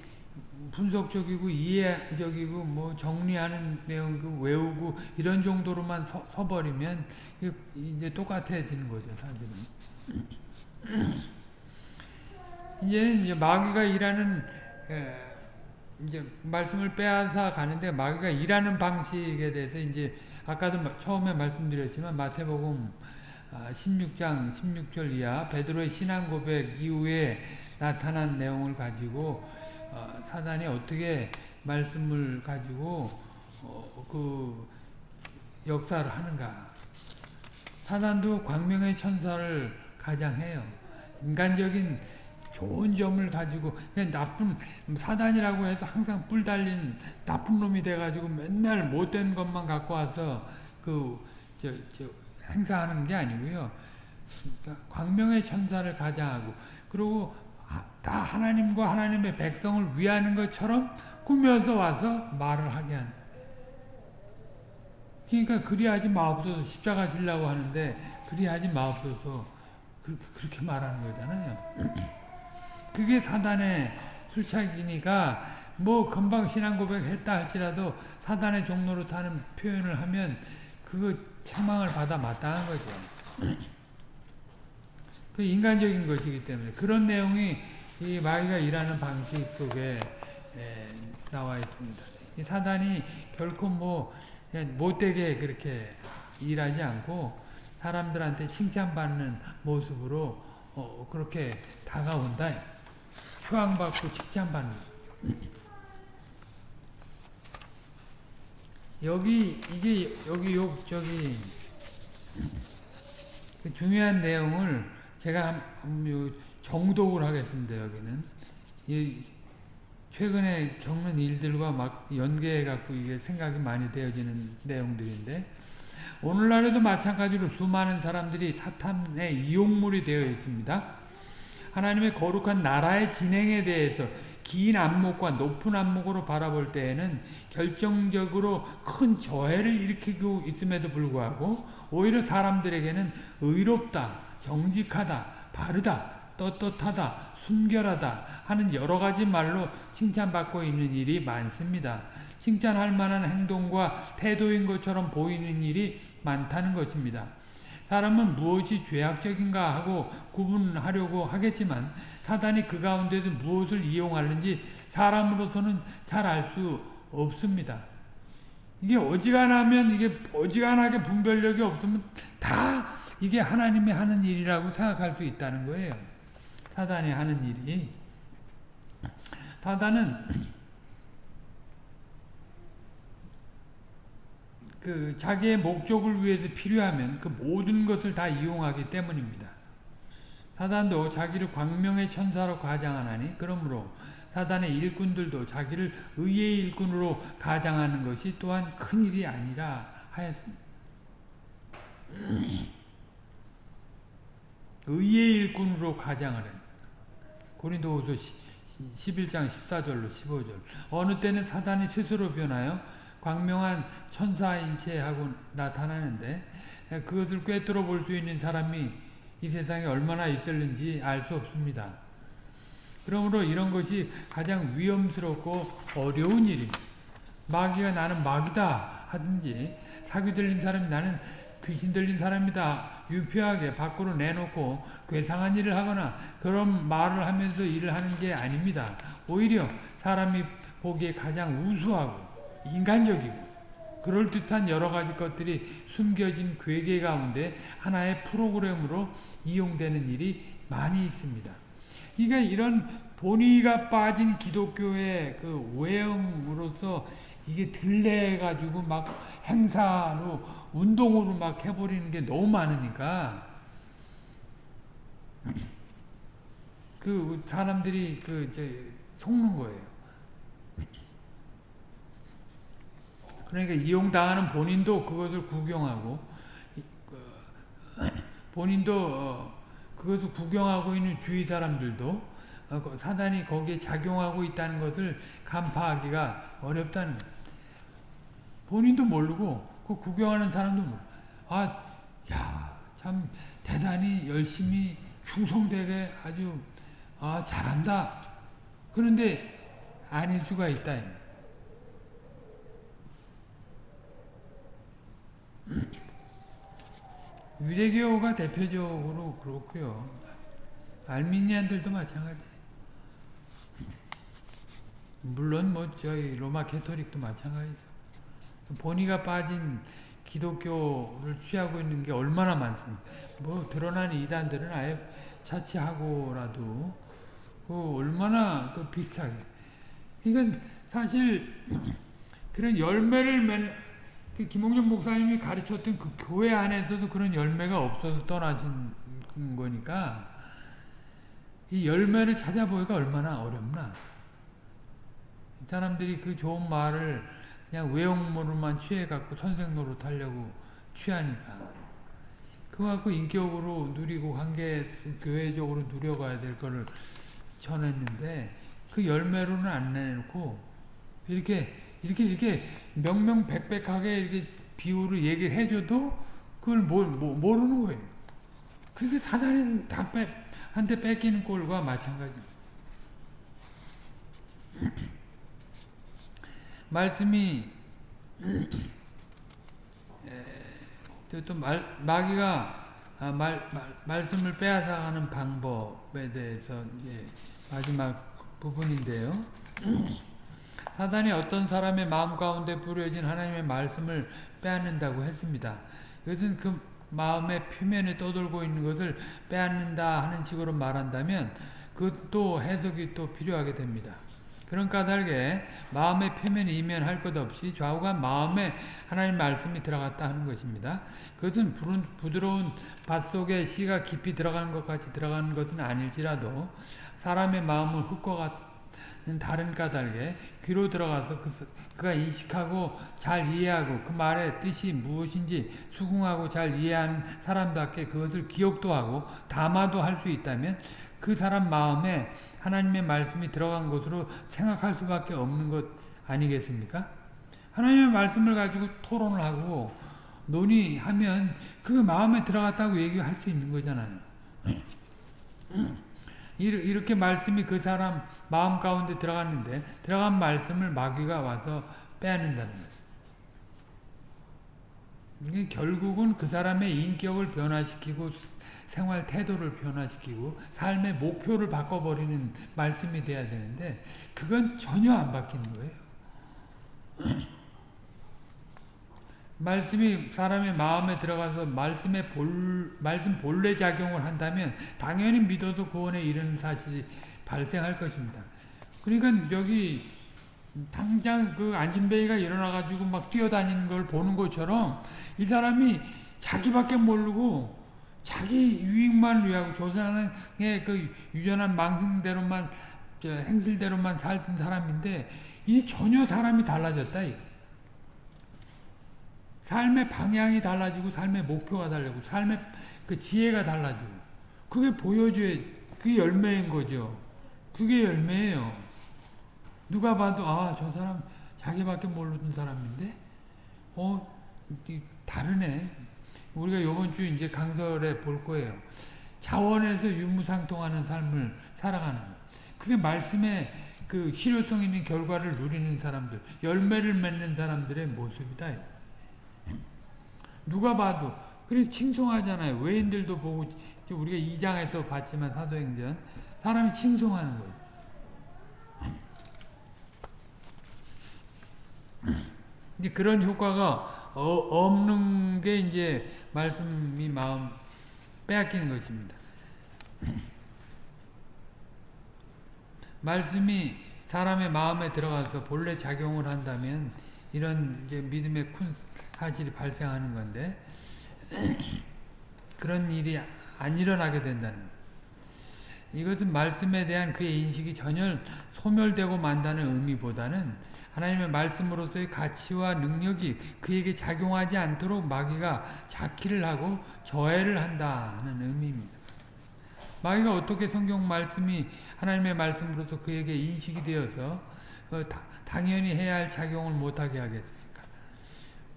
분석적이고 이해적이고 뭐 정리하는 내용 그 외우고 이런 정도로만 서, 서버리면 이제 똑같아지는 거죠, 사실은. 이제는 이제 마귀가 일하는, 에, 이제 말씀을 빼앗아 가는데 마귀가 일하는 방식에 대해서 이제 아까도 처음에 말씀드렸지만 마태복음 16장 아, 16절 이하 베드로의 신앙 고백 이후에 나타난 내용을 가지고 어, 사단이 어떻게 말씀을 가지고 어, 그 역사를 하는가. 사단도 광명의 천사를 가장해요. 인간적인 좋은 점을 가지고 그냥 나쁜 사단이라고 해서 항상 뿔 달린 나쁜 놈이 돼가지고 맨날 못된 것만 갖고 와서 그 저 저 행사하는 게 아니고요. 그러니까 광명의 천사를 가장하고 그리고 다 하나님과 하나님의 백성을 위하는 것처럼 꾸며서 와서 말을 하게 하는. 그러니까 그리하지 마옵소서 십자가 지려고 하는데 그리하지 마옵소서 그렇게, 그렇게 말하는 거잖아요. 그게 사단의 술착이니까 뭐 금방 신앙 고백했다 할지라도 사단의 종로로 타는 표현을 하면 그거 책망을 받아 마땅한 거죠. 그 인간적인 것이기 때문에 그런 내용이 이 마귀가 일하는 방식 속에 에, 나와 있습니다. 이 사단이 결코 뭐 못되게 그렇게 일하지 않고 사람들한테 칭찬받는 모습으로 어, 그렇게 다가온다. 휴양받고 칭찬받는. 여기 이게 여기 요 저기 그 중요한 내용을 제가 한, 정독을 하겠습니다. 여기는 이 최근에 겪는 일들과 막 연계해 갖고 이게 생각이 많이 되어지는 내용들인데 오늘날에도 마찬가지로 수많은 사람들이 사탄의 이용물이 되어 있습니다. 하나님의 거룩한 나라의 진행에 대해서 긴 안목과 높은 안목으로 바라볼 때에는 결정적으로 큰 저해를 일으키고 있음에도 불구하고 오히려 사람들에게는 의롭다, 정직하다, 바르다, 떳떳하다, 순결하다 하는 여러 가지 말로 칭찬받고 있는 일이 많습니다. 칭찬할 만한 행동과 태도인 것처럼 보이는 일이 많다는 것입니다. 사람은 무엇이 죄악적인가 하고 구분하려고 하겠지만 사단이 그 가운데서 무엇을 이용하는지 사람으로서는 잘 알 수 없습니다. 이게 어지간하면 이게 어지간하게 분별력이 없으면 다 이게 하나님이 하는 일이라고 생각할 수 있다는 거예요. 사단이 하는 일이. 사단은 그 자기의 목적을 위해서 필요하면 그 모든 것을 다 이용하기 때문입니다. 사단도 자기를 광명의 천사로 가장하나니 그러므로 사단의 일꾼들도 자기를 의의 일꾼으로 가장하는 것이 또한 큰일이 아니라 하였습니다. 의의 일꾼으로 가장을 해. 고린도후서 11장 14절로 15절. 어느 때는 사단이 스스로 변하여 광명한 천사 인 체하고 나타나는데 그것을 꿰뚫어 볼 수 있는 사람이 이 세상에 얼마나 있을는지 알 수 없습니다. 그러므로 이런 것이 가장 위험스럽고 어려운 일입니다. 마귀가 나는 마귀다 하든지 사기 들린 사람이 나는 귀신 들린 사람이다 유표하게 밖으로 내놓고 괴상한 일을 하거나 그런 말을 하면서 일을 하는 게 아닙니다. 오히려 사람이 보기에 가장 우수하고 인간적이고 그럴듯한 여러 가지 것들이 숨겨진 괴계 가운데 하나의 프로그램으로 이용되는 일이 많이 있습니다. 그러니까 이런 본의가 빠진 기독교의 그 외형으로서 이게 들레가지고 막 행사로 운동으로 막 해버리는 게 너무 많으니까 그 사람들이 그 이제 속는 거예요. 그러니까 이용당하는 본인도 그것을 구경하고 그, 본인도 어, 그것을 구경하고 있는 주위 사람들도 어, 사단이 거기에 작용하고 있다는 것을 간파하기가 어렵다는 본인도 모르고 그 구경하는 사람도 모르고 아, 야, 참 대단히 열심히 충성되게 아주 아, 잘한다. 그런데 아닐 수가 있다. 유대교가 대표적으로 그렇고요. 알미니안들도 마찬가지. 물론 뭐 저희 로마 캐토릭도 마찬가지죠. 본의가 빠진 기독교를 취하고 있는 게 얼마나 많습니까? 뭐 드러난 이단들은 아예 차치하고라도 그 얼마나 그 비슷하게. 그러니까 사실 그런 열매를 맺 그 김홍준 목사님이 가르쳤던 그 교회 안에서도 그런 열매가 없어서 떠나신 거니까 이 열매를 찾아보기가 얼마나 어렵나. 이 사람들이 그 좋은 말을 그냥 외형모로만 취해갖고 선생 노릇하려고 취하니까. 그거 갖고 인격으로 누리고 관계 교회적으로 누려가야 될 거를 전했는데 그 열매로는 안 내놓고 이렇게 이렇게 이렇게 명명백백하게 이렇게 비유를 얘기를 해줘도 그걸 모, 모, 모르는 거예요. 그게 사단이 다 빼, 한테 뺏기는 꼴과 마찬가지. 말씀이 또, 또 말, 마귀가 아, 말, 말, 말씀을 빼앗아가는 방법에 대해서 이제 마지막 부분인데요. 사단이 어떤 사람의 마음 가운데 뿌려진 하나님의 말씀을 빼앗는다고 했습니다. 이것은 그 마음의 표면에 떠돌고 있는 것을 빼앗는다 하는 식으로 말한다면 그것도 해석이 또 필요하게 됩니다. 그런 까닭에 마음의 표면에 이면할 것 없이 좌우간 마음에 하나님 말씀이 들어갔다 하는 것입니다. 그것은 부드러운 밭 속에 씨가 깊이 들어가는 것 같이 들어가는 것은 아닐지라도 사람의 마음을 흙과 다른 까닭에 귀로 들어가서 그, 그가 인식하고 잘 이해하고 그 말의 뜻이 무엇인지 수긍하고 잘 이해한 사람답게 그것을 기억도 하고 담아도 할 수 있다면 그 사람 마음에 하나님의 말씀이 들어간 것으로 생각할 수밖에 없는 것 아니겠습니까? 하나님의 말씀을 가지고 토론을 하고 논의하면 그 마음에 들어갔다고 얘기할 수 있는 거잖아요. 이렇게 말씀이 그 사람 마음 가운데 들어갔는데 들어간 말씀을 마귀가 와서 빼앗는다는 거예요. 결국은 그 사람의 인격을 변화시키고 생활 태도를 변화시키고 삶의 목표를 바꿔버리는 말씀이 돼야 되는데 그건 전혀 안 바뀌는 거예요. 말씀이 사람의 마음에 들어가서 말씀의 볼, 말씀 본래 작용을 한다면 당연히 믿어도 구원에 이르는 사실이 발생할 것입니다. 그러니까 여기 당장 그 안진뱅이가 일어나가지고 막 뛰어다니는 걸 보는 것처럼 이 사람이 자기밖에 모르고 자기 유익만 위하고 조상의 그 유전한 망승대로만 행실대로만 살던 사람인데 이 전혀 사람이 달라졌다. 삶의 방향이 달라지고 삶의 목표가 달라지고 삶의 그 지혜가 달라지고 그게 보여줘야 그게 열매인 거죠. 그게 열매예요. 누가 봐도 아 저 사람 자기밖에 모르는 사람인데 어 다르네. 우리가 이번 주 이제 강설에 볼 거예요. 자원에서 유무상통하는 삶을 살아가는 거. 그게 말씀의 그 실효성 있는 결과를 누리는 사람들, 열매를 맺는 사람들의 모습이다. 누가 봐도 그래서 칭송하잖아요. 외인들도 보고 우리가 2장에서 봤지만 사도행전 사람이 칭송하는 거예요. 이제 그런 효과가 어, 없는 게 이제 말씀이 마음 빼앗기는 것입니다. 말씀이 사람의 마음에 들어가서 본래 작용을 한다면 이런 이제 믿음의 큰 사실이 발생하는 건데 그런 일이 안 일어나게 된다는. 이것은 말씀에 대한 그의 인식이 전혀 소멸되고 만다는 의미보다는 하나님의 말씀으로서의 가치와 능력이 그에게 작용하지 않도록 마귀가 자키를 하고 저해를 한다는 의미입니다. 마귀가 어떻게 성경 말씀이 하나님의 말씀으로서 그에게 인식이 되어서 어, 당연히 해야 할 작용을 못하게 하겠습니까?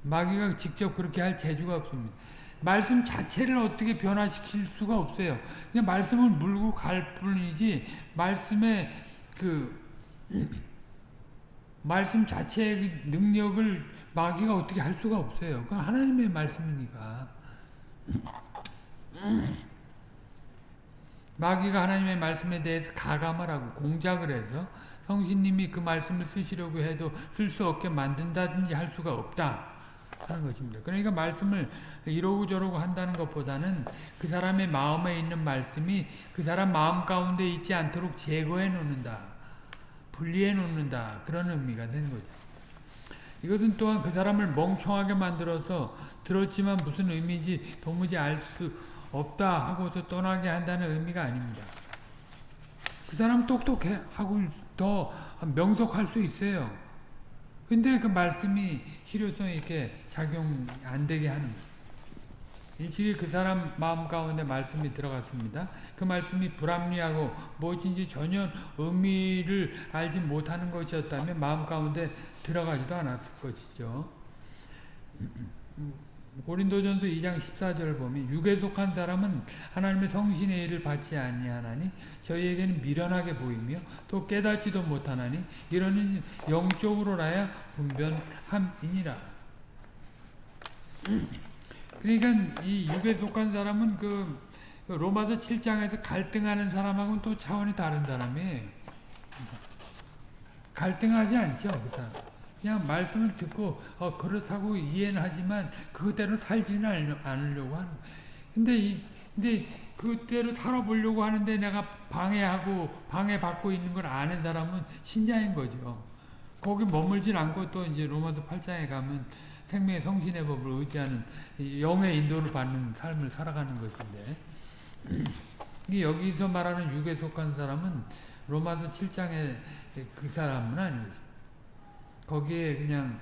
마귀가 직접 그렇게 할 재주가 없습니다. 말씀 자체를 어떻게 변화시킬 수가 없어요. 그냥 말씀을 물고 갈 뿐이지 말씀의 그 말씀 자체의 능력을 마귀가 어떻게 할 수가 없어요. 그건 하나님의 말씀이니까. 마귀가 하나님의 말씀에 대해서 가감을 하고 공작을 해서 성신님이 그 말씀을 쓰시려고 해도 쓸 수 없게 만든다든지 할 수가 없다. 하는 것입니다. 그러니까 말씀을 이러고 저러고 한다는 것보다는 그 사람의 마음에 있는 말씀이 그 사람 마음 가운데 있지 않도록 제거해 놓는다. 분리해 놓는다. 그런 의미가 되는 거죠. 이것은 또한 그 사람을 멍청하게 만들어서 들었지만 무슨 의미인지 도무지 알 수 없다 하고서 떠나게 한다는 의미가 아닙니다. 그 사람 똑똑해 하고 더 명석할 수 있어요. 근데 그 말씀이 실효성 있게 작용 안 되게 하는. 일찍이 그 사람 마음 가운데 말씀이 들어갔습니다. 그 말씀이 불합리하고 무엇인지 전혀 의미를 알지 못하는 것이었다면 마음 가운데 들어가지도 않았을 것이죠. 고린도전서 2장 14절 보면 육에 속한 사람은 하나님의 성신의 일을 받지 아니하나니 저희에게는 미련하게 보이며 또 깨닫지도 못하나니 이러는 영적으로라야 분변함이니라. 그러니까 이 육에 속한 사람은 그 로마서 7장에서 갈등하는 사람하고는 또 차원이 다른 사람이에요. 갈등하지 않죠, 그 사람. 그냥 말씀을 듣고 어 그렇다고 이해는 하지만 그대로 살지는 않으려고 하는. 근데 이 근데 그대로 살아보려고 하는데 내가 방해하고 방해받고 있는 걸 아는 사람은 신자인 거죠. 거기 머물진 않고 또 이제 로마서 8장에 가면 생명의 성신의 법을 의지하는 영의 인도를 받는 삶을 살아가는 것인데 여기서 말하는 육에 속한 사람은 로마서 7장의 그 사람은 아니겠습니다. 거기에 그냥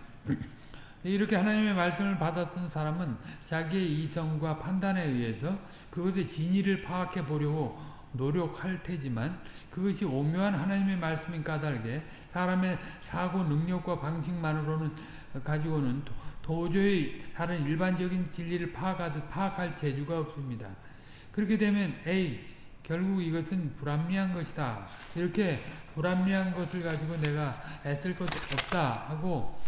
이렇게 하나님의 말씀을 받았던 사람은 자기의 이성과 판단에 의해서 그것의 진위를 파악해 보려고 노력할 테지만 그것이 오묘한 하나님의 말씀인 까닭에 사람의 사고 능력과 방식만으로는 가지고는 도저히 다른 일반적인 진리를 파악하듯 파악할 재주가 없습니다. 그렇게 되면 에이 결국 이것은 불합리한 것이다. 이렇게 불합리한 것을 가지고 내가 애쓸 것 없다 하고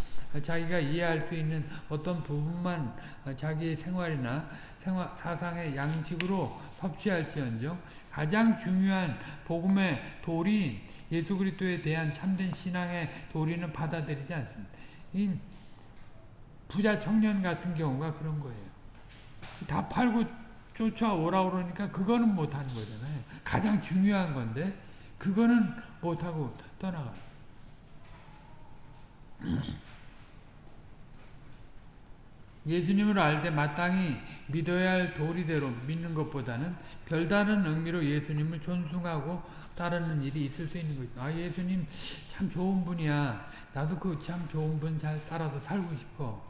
자기가 이해할 수 있는 어떤 부분만 자기의 생활이나 생활, 사상의 양식으로 섭취할지언정 가장 중요한 복음의 도리인 예수 그리스도에 대한 참된 신앙의 도리는 받아들이지 않습니다. 이 부자 청년 같은 경우가 그런 거예요. 다 팔고 쫓아오라 그러니까 그거는 못하는 거잖아요. 가장 중요한 건데 그거는 못하고 떠나가요. 예수님을 알 때 마땅히 믿어야 할 도리대로 믿는 것보다는 별다른 의미로 예수님을 존중하고 따르는 일이 있을 수 있는 거죠. 아 예수님 참 좋은 분이야. 나도 그 참 좋은 분 잘 따라서 살고 싶어.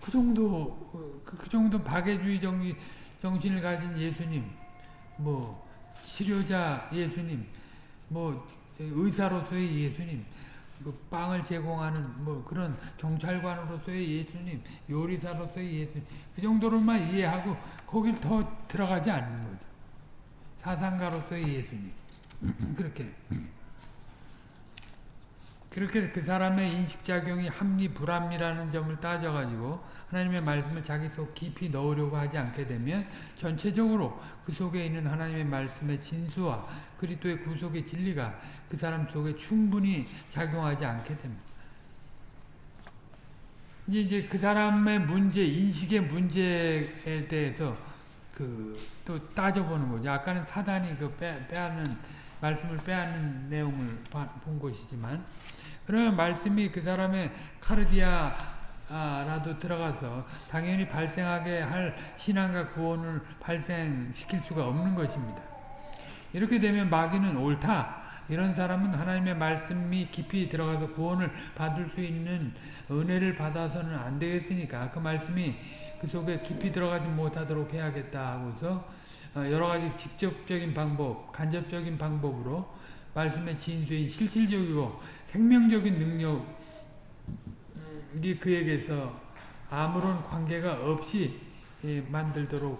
그 정도 그, 그 정도 박애주의 정신을 가진 예수님, 뭐 치료자 예수님, 뭐 의사로서의 예수님, 그 빵을 제공하는 뭐 그런 경찰관으로서의 예수님, 요리사로서의 예수님 그 정도로만 이해하고 거길 더 들어가지 않는 거죠. 사상가로서의 예수님 그렇게 그렇게 그 사람의 인식작용이 합리 불합리라는 점을 따져가지고 하나님의 말씀을 자기 속 깊이 넣으려고 하지 않게 되면 전체적으로 그 속에 있는 하나님의 말씀의 진수와 그리스도의 구속의 진리가 그 사람 속에 충분히 작용하지 않게 됩니다. 이제 그 사람의 문제, 인식의 문제에 대해서 그 또 따져보는 거죠. 아까는 사단이 그 빼, 빼앗는 말씀을 빼앗는 내용을 본 것이지만 그러면 말씀이 그 사람의 카르디아라도 들어가서 당연히 발생하게 할 신앙과 구원을 발생시킬 수가 없는 것입니다. 이렇게 되면 마귀는 옳다. 이런 사람은 하나님의 말씀이 깊이 들어가서 구원을 받을 수 있는 은혜를 받아서는 안 되겠으니까 그 말씀이 그 속에 깊이 들어가지 못하도록 해야겠다 하고서 여러 가지 직접적인 방법, 간접적인 방법으로 말씀의 진수인 실질적이고 생명적인 능력이 그에게서 아무런 관계가 없이 예, 만들도록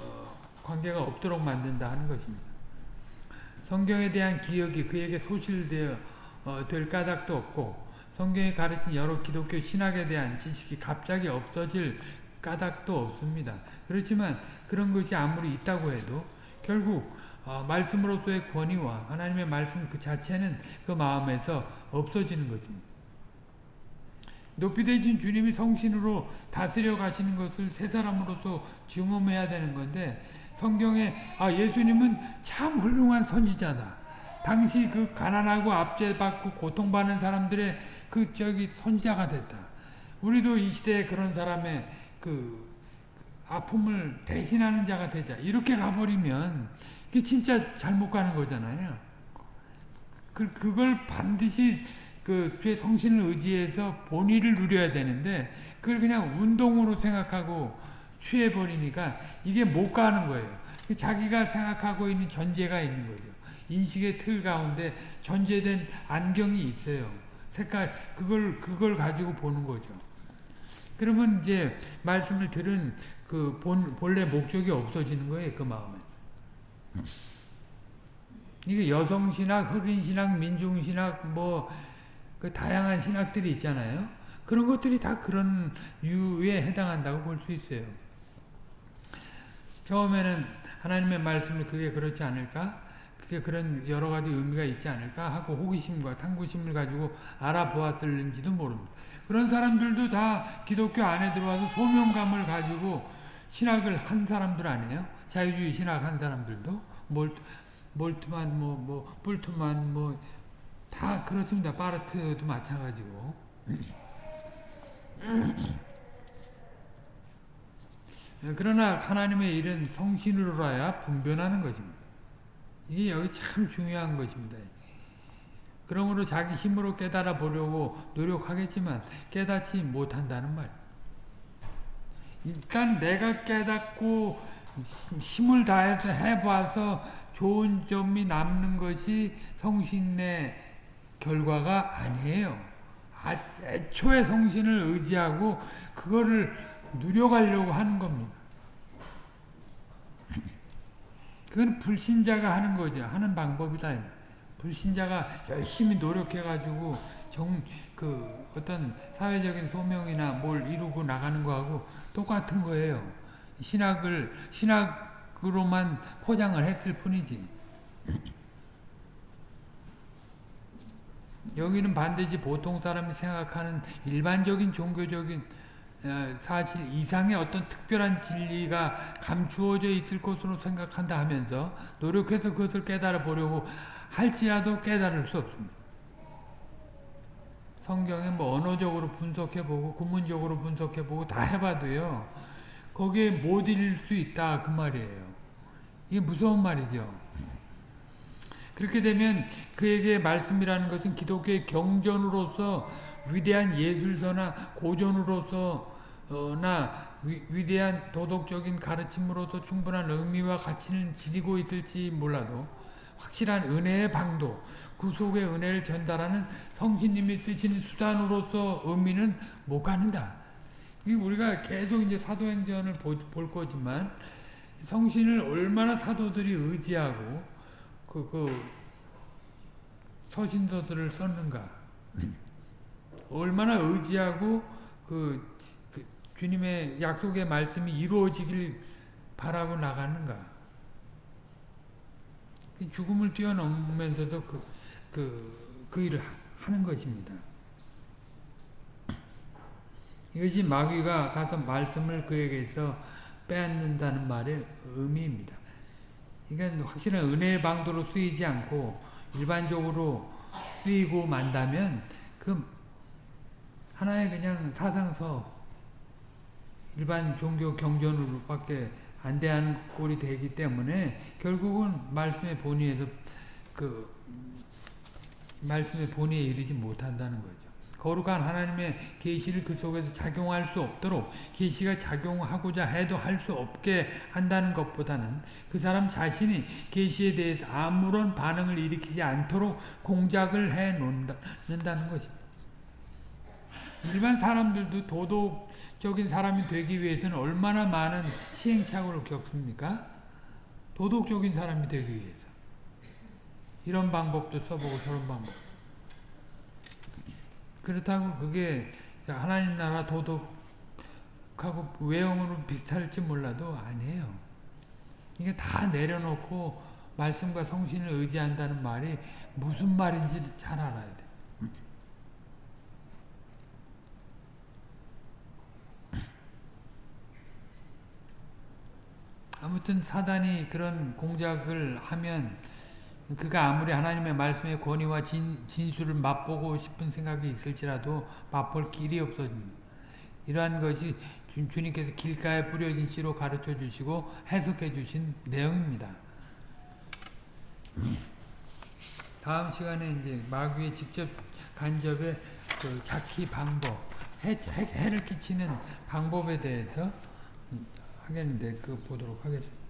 어, 관계가 없도록 만든다 하는 것입니다. 성경에 대한 기억이 그에게 소실되어 어, 될 까닭도 없고 성경에 가르친 여러 기독교 신학에 대한 지식이 갑자기 없어질 까닭도 없습니다. 그렇지만 그런 것이 아무리 있다고 해도 결국 어, 말씀으로서의 권위와 하나님의 말씀 그 자체는 그 마음에서 없어지는 것입니다. 높이 되신 주님이 성신으로 다스려 가시는 것을 새 사람으로서 증험해야 되는 건데 성경에 아 예수님은 참 훌륭한 선지자다. 당시 그 가난하고 압제받고 고통받는 사람들의 그 저기 선지자가 됐다. 우리도 이 시대에 그런 사람의 그 아픔을 대신하는 자가 되자. 이렇게 가버리면 이게 진짜 잘못 가는 거잖아요. 그, 그걸 반드시 그 주의 성신을 의지해서 본의를 누려야 되는데 그걸 그냥 운동으로 생각하고 취해버리니까 이게 못 가는 거예요. 자기가 생각하고 있는 전제가 있는 거죠. 인식의 틀 가운데 전제된 안경이 있어요. 색깔 그걸 그걸 가지고 보는 거죠. 그러면 이제 말씀을 들은 그 본, 본래 목적이 없어지는 거예요. 그 마음에. 이게 여성 신학, 흑인 신학, 민중 신학, 뭐, 그 다양한 신학들이 있잖아요. 그런 것들이 다 그런 유에 해당한다고 볼 수 있어요. 처음에는 하나님의 말씀을 그게 그렇지 않을까? 그게 그런 여러 가지 의미가 있지 않을까? 하고 호기심과 탐구심을 가지고 알아보았을는지도 모릅니다. 그런 사람들도 다 기독교 안에 들어와서 소명감을 가지고 신학을 한 사람들 아니에요? 자유주의 신학 한 사람들도 몰, 몰트만 뭐, 뭐, 불트만 뭐, 다 그렇습니다. 파르트도 마찬가지고. 그러나 하나님의 일은 성신으로라야 분변하는 것입니다. 이게 여기 참 중요한 것입니다. 그러므로 자기 힘으로 깨달아 보려고 노력하겠지만 깨닫지 못한다는 말. 일단 내가 깨닫고 힘을 다해서 해봐서 좋은 점이 남는 것이 성신의 결과가 아니에요. 아, 애초에 성신을 의지하고 그거를 누려가려고 하는 겁니다. 그건 불신자가 하는 거죠. 하는 방법이다. 불신자가 열심히 노력해가지고 정, 그 어떤 사회적인 소명이나 뭘 이루고 나가는 거하고 똑같은 거예요. 신학을, 신학으로만 포장을 했을 뿐이지. 여기는 반드시 보통 사람이 생각하는 일반적인 종교적인 어, 사실 이상의 어떤 특별한 진리가 감추어져 있을 것으로 생각한다 하면서 노력해서 그것을 깨달아 보려고 할지라도 깨달을 수 없습니다. 성경에 뭐 언어적으로 분석해보고 구문적으로 분석해보고 다 해봐도요. 거기에 못 이룰 수 있다 그 말이에요. 이게 무서운 말이죠. 그렇게 되면 그에게 말씀이라는 것은 기독교의 경전으로서 위대한 예술서나 고전으로서나 위, 대한 도덕적인 가르침으로서 충분한 의미와 가치는 지니고 있을지 몰라도 확실한 은혜의 방도 구속의 은혜를 전달하는 성신님이 쓰시는 수단으로서 의미는 못 갖는다. 우리가 계속 이제 사도행전을 볼 거지만 성신을 얼마나 사도들이 의지하고 그, 그 서신서들을 썼는가 얼마나 의지하고 그, 그 주님의 약속의 말씀이 이루어지길 바라고 나가는가 죽음을 뛰어넘으면서도 그, 그, 그 일을 하는 것입니다. 이것이 마귀가 가서 말씀을 그에게서 빼앗는다는 말의 의미입니다. 그러니까 확실한 은혜의 방도로 쓰이지 않고 일반적으로 쓰이고 만다면 그 하나의 그냥 사상서 일반 종교 경전으로밖에 안 대하는 꼴이 되기 때문에 결국은 말씀의 본의에서 그 말씀의 본의에 이르지 못한다는 거죠. 거룩한 하나님의 계시를 그 속에서 작용할 수 없도록 계시가 작용하고자 해도 할 수 없게 한다는 것보다는 그 사람 자신이 계시에 대해서 아무런 반응을 일으키지 않도록 공작을 해 놓는다는 것입니다. 일반 사람들도 도덕적인 사람이 되기 위해서는 얼마나 많은 시행착오를 겪습니까? 도덕적인 사람이 되기 위해서. 이런 방법도 써보고 저런 방법. 그렇다고 그게 하나님 나라 도덕하고 외형으로 비슷할지 몰라도 아니에요. 이게 다 내려놓고 말씀과 성신을 의지한다는 말이 무슨 말인지 잘 알아야 돼. 아무튼 사단이 그런 공작을 하면 그가 아무리 하나님의 말씀의 권위와 진, 진수를 맛보고 싶은 생각이 있을지라도 맛볼 길이 없어집니다. 이러한 것이 주- 주님께서 길가에 뿌려진 씨로 가르쳐 주시고 해석해 주신 내용입니다. 다음 시간에 이제 마귀의 직접 간접의 그 잡기 방법, 해, 해, 해를 끼치는 방법에 대해서 음, 하겠는데 그 보도록 하겠습니다.